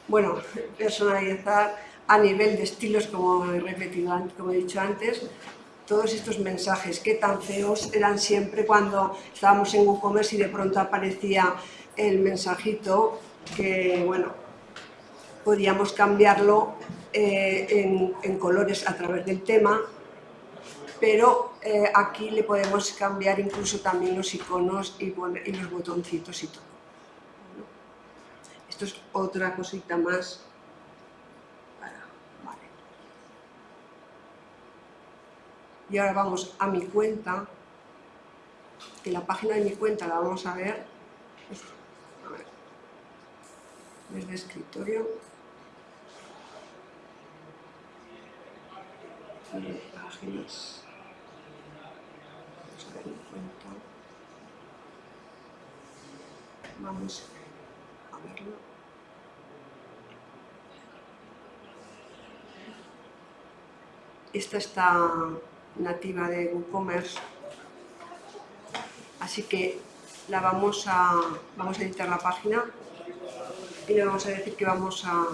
S1: bueno, personalizar a nivel de estilos, como he repetido, como he dicho antes, todos estos mensajes que tan feos eran siempre cuando estábamos en WooCommerce y de pronto aparecía el mensajito que, bueno, podíamos cambiarlo eh, en colores a través del tema, pero eh, aquí le podemos cambiar incluso también los iconos y, los botoncitos y todo. Esto es otra cosita más. Y ahora vamos a mi cuenta, que la página de mi cuenta la vamos a ver, a ver, desde escritorio, páginas, vamos a verlo. Esta está nativa de WooCommerce, así que la vamos a, vamos a editar la página y le vamos a decir que vamos a,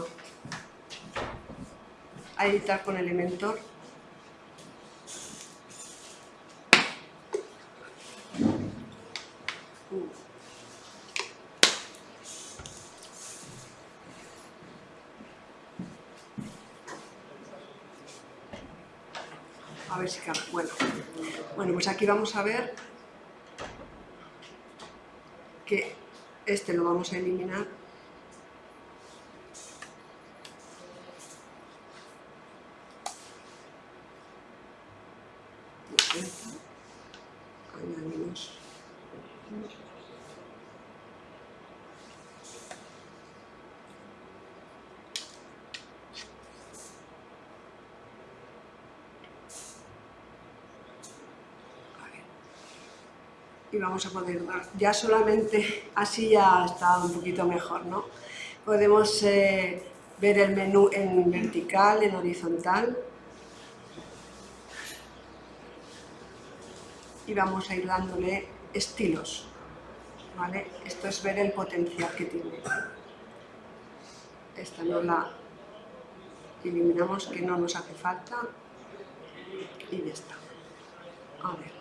S1: a editar con Elementor. A ver si cabe. Bueno, bueno, pues aquí vamos a ver que este lo vamos a eliminar. Añadimos. y vamos a poder dar. Ya solamente así ya está un poquito mejor, ¿no? Podemos eh, ver el menú en vertical, en horizontal. Y vamos a ir dándole estilos, ¿vale? Esto es ver el potencial que tiene. Esta no la eliminamos, que no nos hace falta. Y ya está. A ver.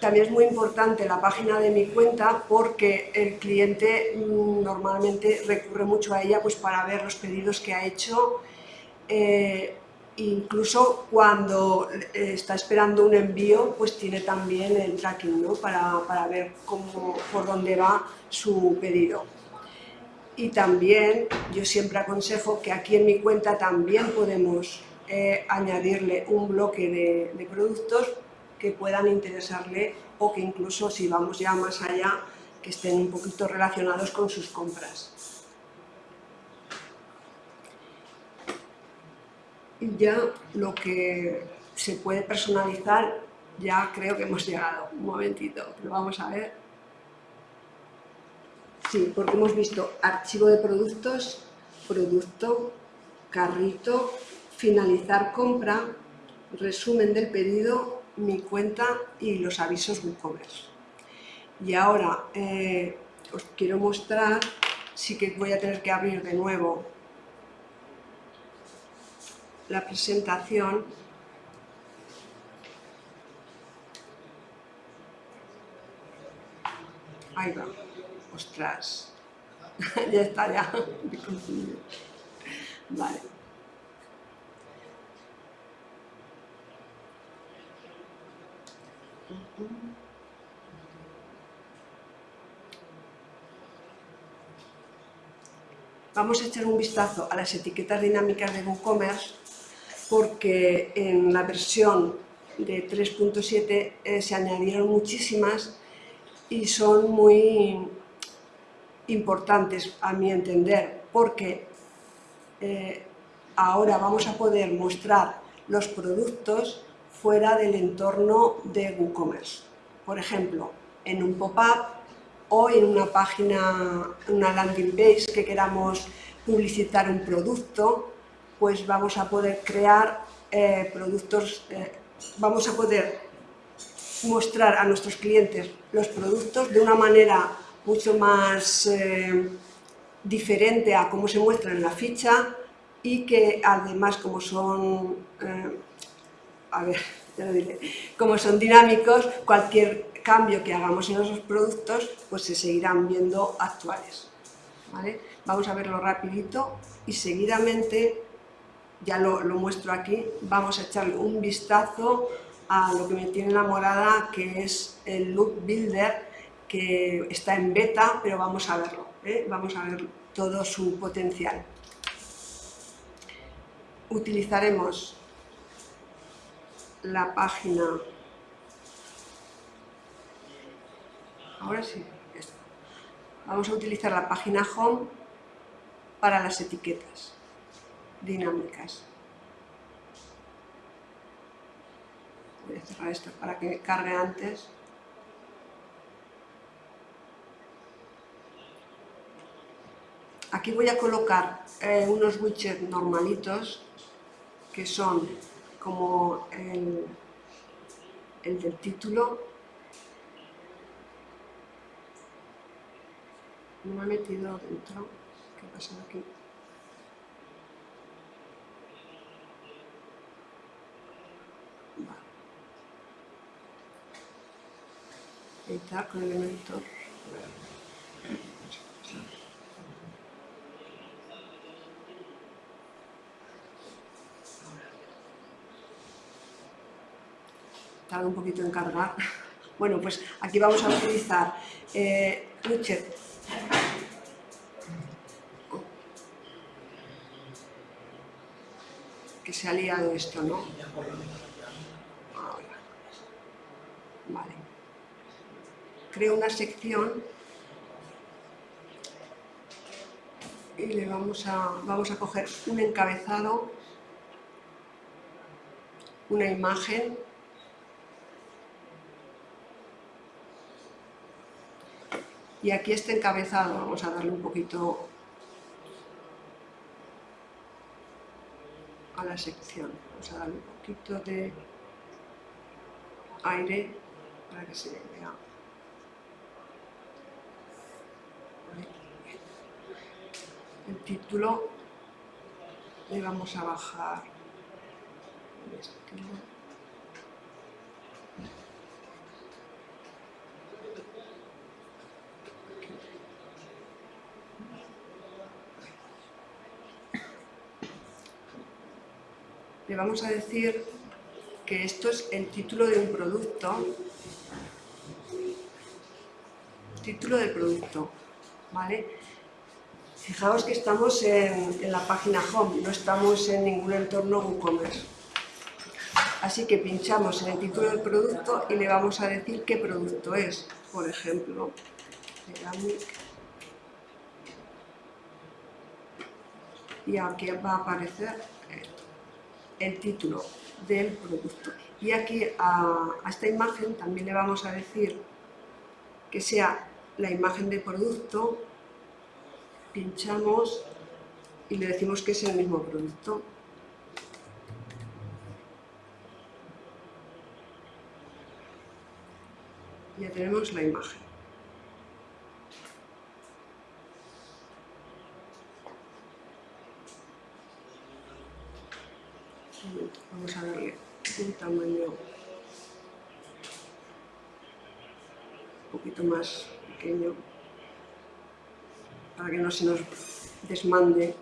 S1: También es muy importante la página de mi cuenta porque el cliente mm, normalmente recurre mucho a ella pues, para ver los pedidos que ha hecho, eh, incluso cuando está esperando un envío, pues tiene también el tracking ¿no? para, para ver cómo, por dónde va su pedido. Y también yo siempre aconsejo que aquí en mi cuenta también podemos eh, añadirle un bloque de productos que puedan interesarle o que incluso si vamos ya más allá, que estén un poquito relacionados con sus compras. Y ya lo que se puede personalizar, ya creo que hemos llegado. Un momentito, lo vamos a ver. Sí, porque hemos visto archivo de productos, producto, carrito, finalizar compra, resumen del pedido mi cuenta y los avisos WooCommerce. Y ahora eh, os quiero mostrar, sí que voy a tener que abrir de nuevo la presentación. Ahí va, ostras, ya está, ya, me confundí. Vale. Vamos a echar un vistazo a las etiquetas dinámicas de WooCommerce porque en la versión de 3.7 eh, se añadieron muchísimas y son muy importantes a mi entender porque eh, ahora vamos a poder mostrar los productos fuera del entorno de WooCommerce. Por ejemplo, en un pop-up o en una página, una landing page que queramos publicitar un producto, pues vamos a poder crear eh, productos, eh, vamos a poder mostrar a nuestros clientes los productos de una manera mucho más eh, diferente a cómo se muestra en la ficha y que además como son a ver, ya lo diré, como son dinámicos, cualquier cambio que hagamos en esos productos, pues se seguirán viendo actuales. ¿vale? Vamos a verlo rapidito y seguidamente, ya lo, muestro aquí, vamos a echarle un vistazo a lo que me tiene enamorada, que es el Look Builder, que está en beta, pero vamos a verlo, ¿eh? vamos a ver todo su potencial. Utilizaremos la página, ahora sí, vamos a utilizar la página home para las etiquetas dinámicas. Voy a cerrar esto para que cargue antes. Aquí voy a colocar eh, unos widgets normalitos que son como el, el del título. No me he metido dentro. ¿Qué ha pasado aquí? Editar con elementos. Tarda un poquito en cargar. Bueno, pues aquí vamos a utilizar eh, widget que se ha liado esto, ¿no? Ahora. Vale. Creo una sección y le vamos a, vamos a coger un encabezado, una imagen Y aquí este encabezado, vamos a darle un poquito a la sección. Vamos a darle un poquito de aire para que se vea. El título le vamos a bajar el vamos a decir que esto es el título de un producto, título del producto, ¿vale? Fijaos que estamos en, la página home, no estamos en ningún entorno WooCommerce. Así que pinchamos en el título del producto y le vamos a decir qué producto es. Por ejemplo, Y aquí va a aparecer el título del producto. Y aquí a, esta imagen también le vamos a decir que sea la imagen del producto, pinchamos y le decimos que es el mismo producto. Ya tenemos la imagen. Vamos a darle un tamaño un poquito más pequeño para que no se nos desmande.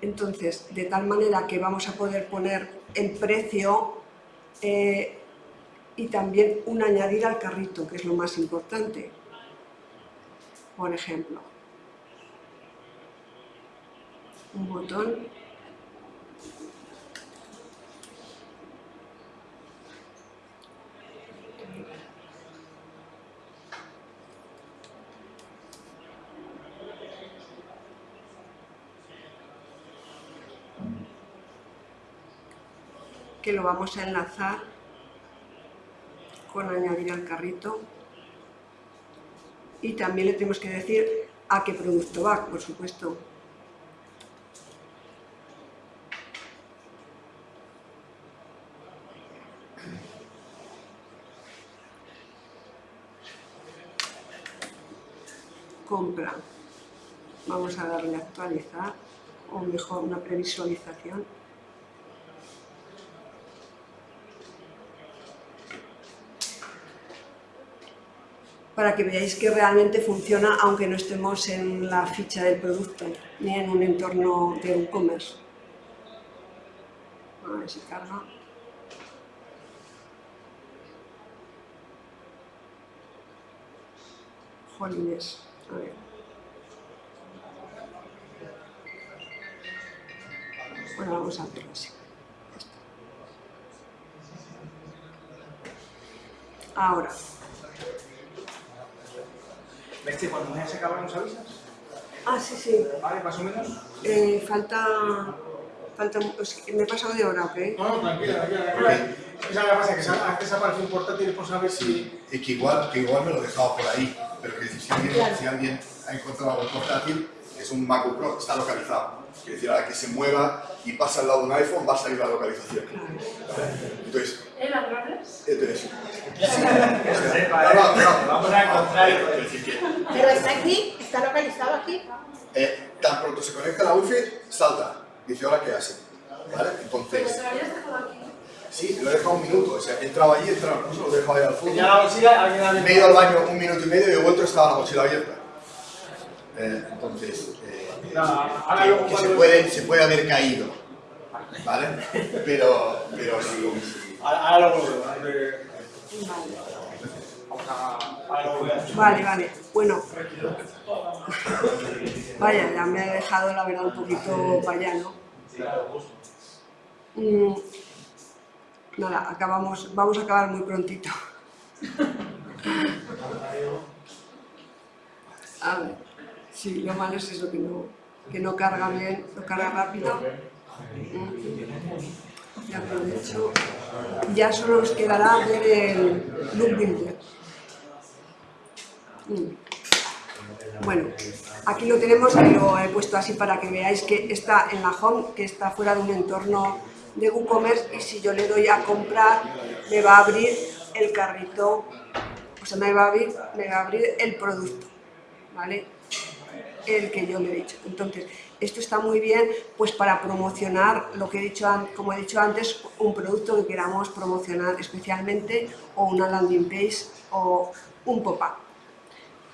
S1: Entonces, de tal manera que vamos a poder poner en precio eh, y también un añadir al carrito, que es lo más importante. Por ejemplo, un botón que lo vamos a enlazar con añadir al carrito y también le tenemos que decir a qué producto va, por supuesto. Compra. Vamos a darle a actualizar, o mejor una previsualización. Para que veáis que realmente funciona aunque no estemos en la ficha del producto ni en un entorno de e-commerce. A ver si carga. Jolines, a ver. Bueno, vamos a hacerlo así. Ahora,
S2: ¿Ves que cuando ya se acaba nos avisas?
S1: Ah, sí, sí.
S2: ¿Vale? Más o menos.
S1: Eh, falta... falta me he pasado de hora, ¿ok?
S6: No, no, tranquila, tranquila, tranquila. Esa la pasa que a veces aparece un portátil por saber si...
S7: Y que igual, que igual me lo he dejado por ahí, pero que si alguien,
S1: Claro.
S7: si alguien ha encontrado algo portátil, es un MacBook Pro, está localizado. Quiere decir, a la que se mueva y pasa al lado de un iPhone, va a salir la localización. Entonces,
S5: ¿Eh, ladrones?
S7: entonces.
S2: Vamos a encontrar.
S8: Pero está aquí, está localizado aquí.
S7: eh, tan pronto se conecta la wifi, salta. Dice, ahora qué hace. ¿Vale? Entonces,
S5: te lo habías dejado aquí.
S7: sí, lo he dejado un minuto. O sea, he entrado allí, he entrado, no se lo he dejado ahí al fondo.
S6: Ya la mochila,
S7: Me he ido al baño un minuto y medio y he vuelto estaba la mochila abierta. Eh, entonces, eh, que, se, puede, se puede haber caído, ¿vale? Pero, pero sí.
S6: Ahora lo vuelvo.
S1: Vale. Vale, vale. Bueno. Vaya, ya me ha dejado la verdad un poquito vaya, ¿no? Mm, nada, acabamos, vamos a acabar muy prontito. A ver, sí, lo malo es eso, que no, que no carga bien, no carga rápido. Mm. Ya aprovecho. Ya solo nos quedará ver el look builder. Mm. Bueno, aquí lo tenemos y lo he puesto así para que veáis que está en la home, que está fuera de un entorno de WooCommerce y si yo le doy a comprar me va a abrir el carrito, o sea, me va a abrir, me va a abrir el producto, ¿vale? El que yo le he dicho. Entonces, esto está muy bien pues para promocionar lo que he dicho, como he dicho antes, un producto que queramos promocionar especialmente o una landing page o un pop-up.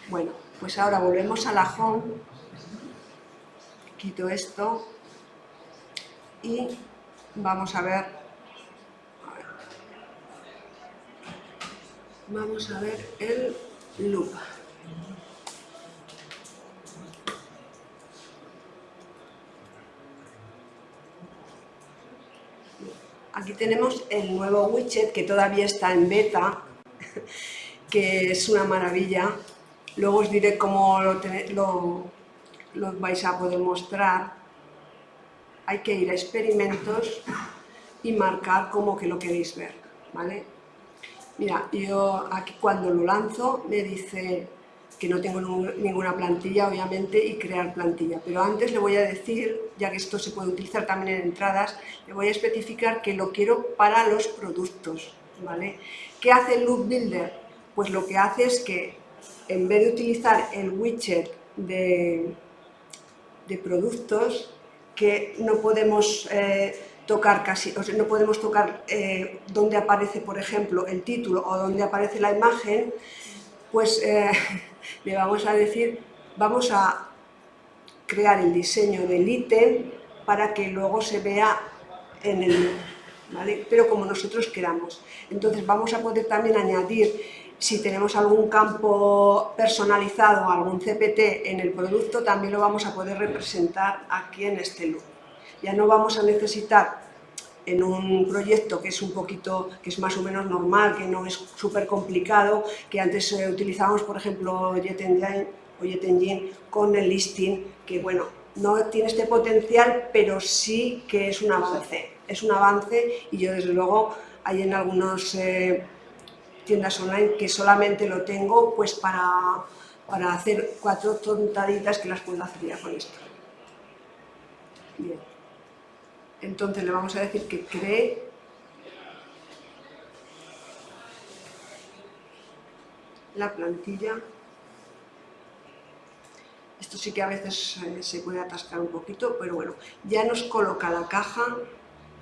S1: Bueno, pues ahora volvemos a la home, quito esto y vamos a ver. vamos a ver el loop. Aquí tenemos el nuevo widget que todavía está en beta, que es una maravilla. Luego os diré cómo lo, vais a poder mostrar. Hay que ir a experimentos y marcar como que lo queréis ver, ¿vale? Mira, yo aquí cuando lo lanzo me dice que no tengo ninguna plantilla, obviamente, y crear plantilla. Pero antes le voy a decir, ya que esto se puede utilizar también en entradas, le voy a especificar que lo quiero para los productos, ¿vale? ¿Qué hace el Loop Builder? pues lo que hace es que en vez de utilizar el widget de, de productos, que no podemos eh, tocar casi, o sea, no podemos tocar eh, donde aparece, por ejemplo, el título o donde aparece la imagen, pues eh, le vamos a decir, vamos a crear el diseño del ítem para que luego se vea en el ¿vale? pero como nosotros queramos. Entonces vamos a poder también añadir, si tenemos algún campo personalizado, algún CPT en el producto, también lo vamos a poder representar aquí en este loop. Ya no vamos a necesitar en un proyecto que es un poquito, que es más o menos normal, que no es súper complicado, que antes eh, utilizábamos, por ejemplo, Jet Engine, o Jet Engine con el listing, que bueno, no tiene este potencial, pero sí que es un avance. Es un avance y yo desde luego hay en algunas eh, tiendas online que solamente lo tengo pues para, para hacer cuatro tontaditas que las puedo hacer ya con esto. Bien. Entonces le vamos a decir que cree la plantilla esto sí que a veces se puede atascar un poquito, pero bueno, ya nos coloca la caja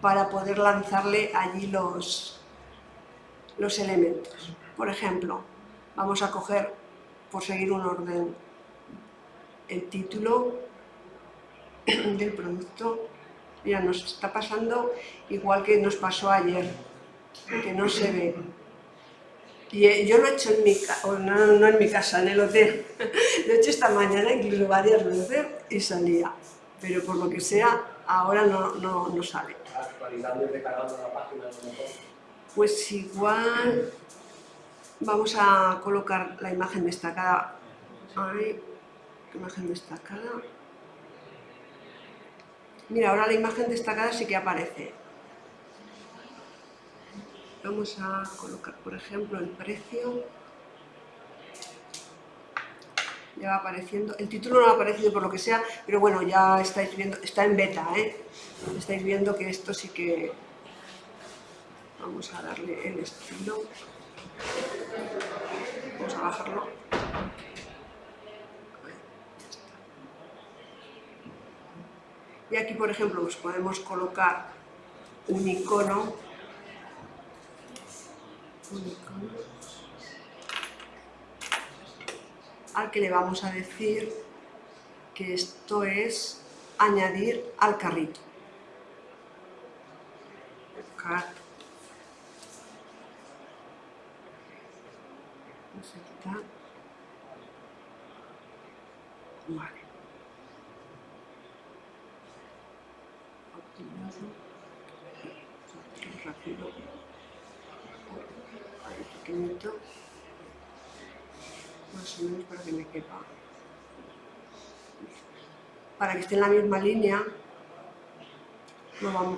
S1: para poder lanzarle allí los, los elementos. Por ejemplo, vamos a coger, por seguir un orden, el título del producto. Mira, nos está pasando igual que nos pasó ayer, que no se ve. Y eh, yo lo he hecho en mi casa, no, no, en mi casa, en el hotel. Lo he hecho esta mañana, incluso varias veces, y salía. Pero por lo que sea, ahora no, no, no sale.
S4: Actualizando y recargando la página,
S1: Pues igual vamos a colocar la imagen destacada. Ahí, imagen destacada. Mira, ahora la imagen destacada sí que aparece. Vamos a colocar por ejemplo el precio. Ya va apareciendo, el título no ha aparecido por lo que sea, pero bueno, ya estáis viendo, está en beta, ¿eh? estáis viendo que esto sí que vamos a darle el estilo. Vamos a bajarlo y aquí por ejemplo pues podemos colocar un icono al que le vamos a decir que esto es añadir al carrito. Vale. Rápido pequeñito, más o menos para que me quepa. Para que esté en la misma línea,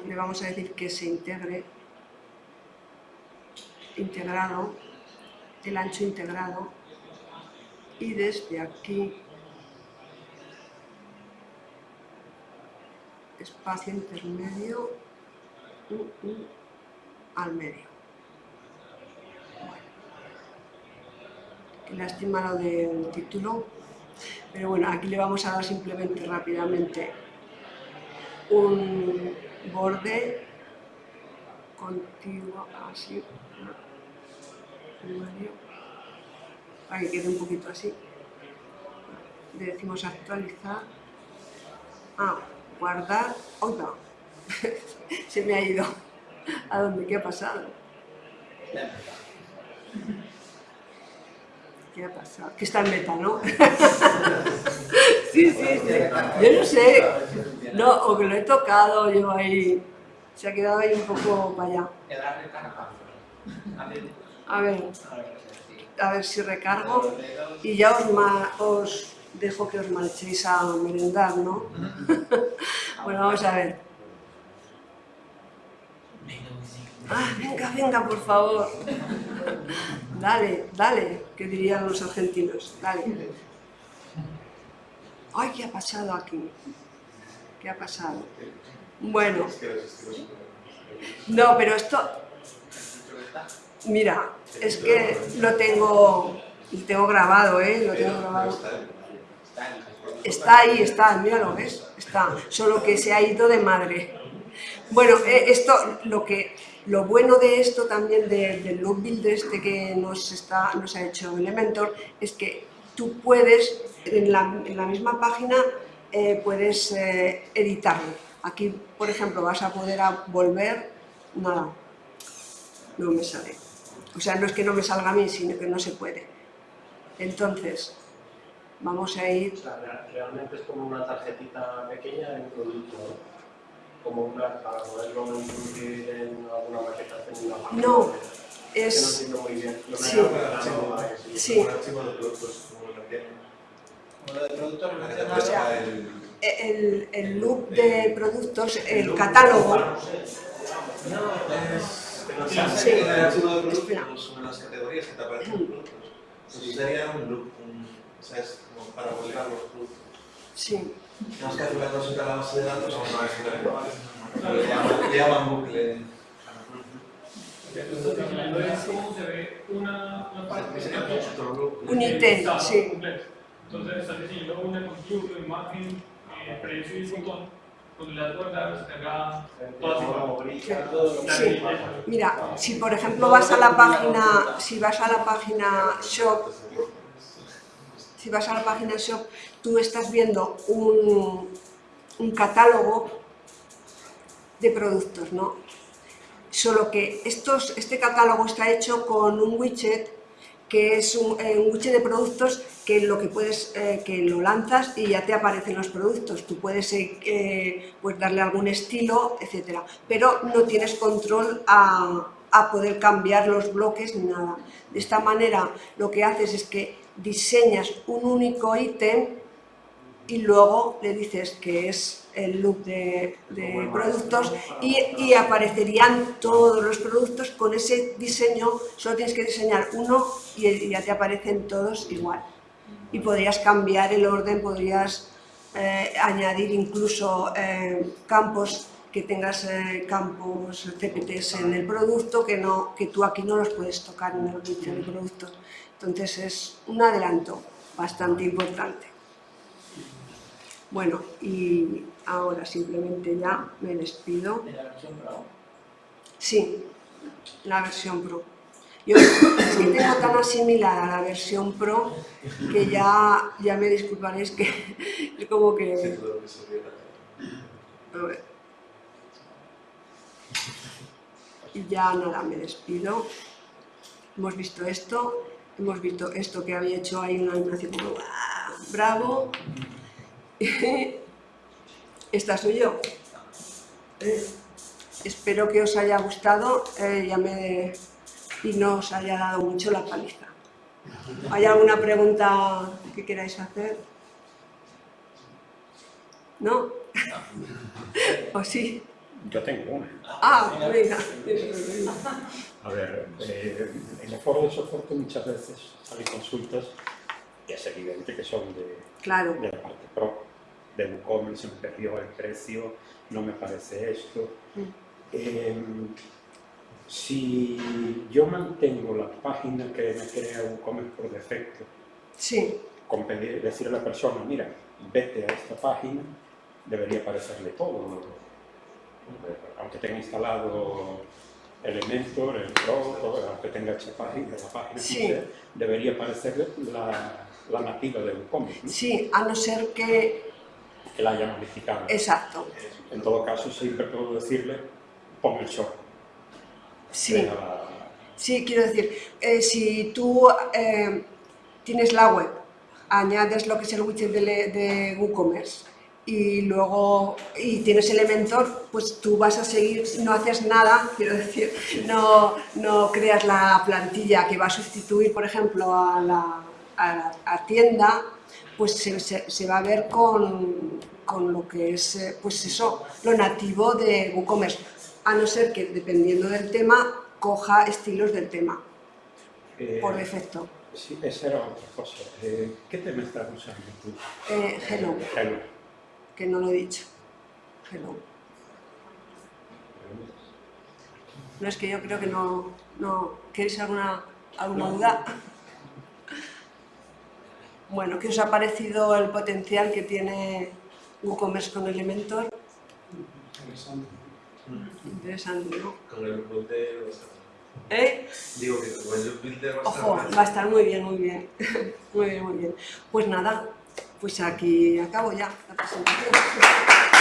S1: le vamos a decir que se integre, integrado, el ancho integrado, y desde aquí, espacio intermedio, al medio. lástima lo del título, pero bueno, aquí le vamos a dar simplemente rápidamente un borde continuo, así, para que quede un poquito así. Le decimos actualizar, ah, guardar, otra, se me ha ido, ¿a dónde? ¿Qué ha pasado? ¿Qué ha pasado? Que está en meta, ¿no? sí, sí, sí. Yo no sé. No, o que lo he tocado yo ahí. Se ha quedado ahí un poco para allá. A ver. A ver si recargo. Y ya os dejo que os marchéis a merendar, ¿no? bueno, vamos a ver. Ah, venga, venga, por favor. Dale, dale, que dirían los argentinos, dale. Ay, ¿qué ha pasado aquí? ¿Qué ha pasado? Bueno. No, pero esto... Mira, es que lo tengo, lo tengo grabado, ¿eh? Lo tengo grabado.
S3: Está ahí.
S1: Está míralo, ¿ves? Está, solo que se ha ido de madre. Bueno, eh, esto, lo que, lo bueno de esto también, de- del look build este que nos, está, nos ha hecho Elementor, es que tú puedes, en la, en la misma página, eh, puedes eh, editarlo. Aquí, por ejemplo, vas a poder volver, nada, no me sale. O sea, no es que no me salga a mí, sino que no se puede. Entonces, vamos a ir
S4: O sea, real- realmente es como una tarjetita pequeña de un producto, ¿no? Como una para poderlo introducir en alguna maqueta en una página.
S1: No,
S4: Es que no muy bien. Lo que
S1: Sí.
S4: eso.
S1: Sí.
S3: Un archivo de productos, como lo tienen.
S5: Como de productos
S3: que
S5: relacionados.
S3: aparezca el-
S1: el, el look de productos, el catálogo,
S3: No, es...
S1: Sí.
S3: En el archivo de
S1: Espera.
S3: productos son las categorías que te aparecen los productos. Eso sería un loop, un, o sea, es como para volcar los productos.
S1: sí,
S3: Tenemos que hacer una cosa a la base de datos, o no es Le llaman, le llaman bucle.
S9: De cómo se ve una, una parte
S3: loop.
S1: Un ítem,
S9: Estado
S1: sí.
S9: Entonces, estás diciendo una con título, imagen, eh, precio y botón, donde las guardas, carga, todas
S4: Como
S9: igual.
S4: brilla, todo lo
S1: Sí. mira, si por ejemplo vas a la página, si vas a la página shop, si vas a la página shop, tú estás viendo un, un catálogo de productos, ¿no? Solo que estos, este catálogo está hecho con un widget que es un, eh, widget de productos que lo que puedes, eh, que lo lanzas y ya te aparecen los productos. Tú puedes eh, pues darle algún estilo, etcétera, pero no tienes control a, a poder cambiar los bloques ni nada. De esta manera lo que haces es que diseñas un único ítem y luego le dices que es el look de, de productos y, y aparecerían todos los productos con ese diseño, solo tienes que diseñar uno y ya te aparecen todos igual. Y podrías cambiar el orden, podrías eh, añadir incluso eh, campos que tengas eh, campos CPTs en el producto que, no, que tú aquí no los puedes tocar en el widget de productos. Entonces es un adelanto bastante importante. Bueno, y ahora simplemente ya me despido.
S5: De la versión Pro.
S1: Sí, la versión Pro. Yo es que tengo tan asimilada la versión Pro que ya, ya me disculparéis que es como que... a ver. Y ya nada, me despido. Hemos visto esto, hemos visto esto que había hecho ahí una animación como bravo. Esta soy yo. Eh, espero que os haya gustado eh, ya me- y no os haya dado mucho la paliza. ¿Hay alguna pregunta que queráis hacer? ¿No? ¿O sí?
S10: Yo tengo una.
S1: Ah, venga.
S10: A ver, eh, en el foro de soporte muchas veces salen consultas y es evidente que son de,
S1: Claro,
S10: de la parte pro, de WooCommerce, se me perdió el precio, no me parece esto.
S1: Mm.
S10: Eh, si yo mantengo la página que me crea WooCommerce por defecto,
S1: sí,
S10: con pedir, decirle a la persona, mira, vete a esta página, debería aparecerle todo. Aunque tenga instalado Elementor, el Pro, todo, aunque tenga hecha página, la página,
S1: Sí.
S10: debería aparecerle la, la nativa de WooCommerce, ¿no?
S1: sí, a no ser que...
S10: que la haya modificado.
S1: Exacto,
S10: En todo caso, siempre puedo decirle, pon el short.
S1: sí.
S10: La-
S1: Sí, quiero decir, eh, si tú eh, tienes la web, añades lo que es el widget de, de WooCommerce y luego y tienes Elementor, pues tú vas a seguir, no haces nada, quiero decir, no, no creas la plantilla que va a sustituir, por ejemplo, a la a la- a tienda, pues se, se- se va a ver con, con lo que es, eh, pues eso, lo nativo de WooCommerce, a no ser que, dependiendo del tema, coja estilos del tema,
S10: eh,
S1: por defecto.
S10: Sí, esa era otra cosa. Eh, ¿Qué tema estás usando tú?
S1: Eh, hello,
S10: Hello.
S1: Que no lo he dicho. Hello. No es que yo creo que no... no ¿Queréis alguna, alguna duda? Bueno, ¿qué os ha parecido el potencial que tiene WooCommerce con Elementor? Interesante, ¿no?
S3: Con el builder va a estar
S1: ¿Eh?
S3: Digo que con el builder va a estar
S1: Ojo, va a estar muy bien, muy bien. Muy bien, muy bien. Pues nada, pues aquí acabo ya la presentación.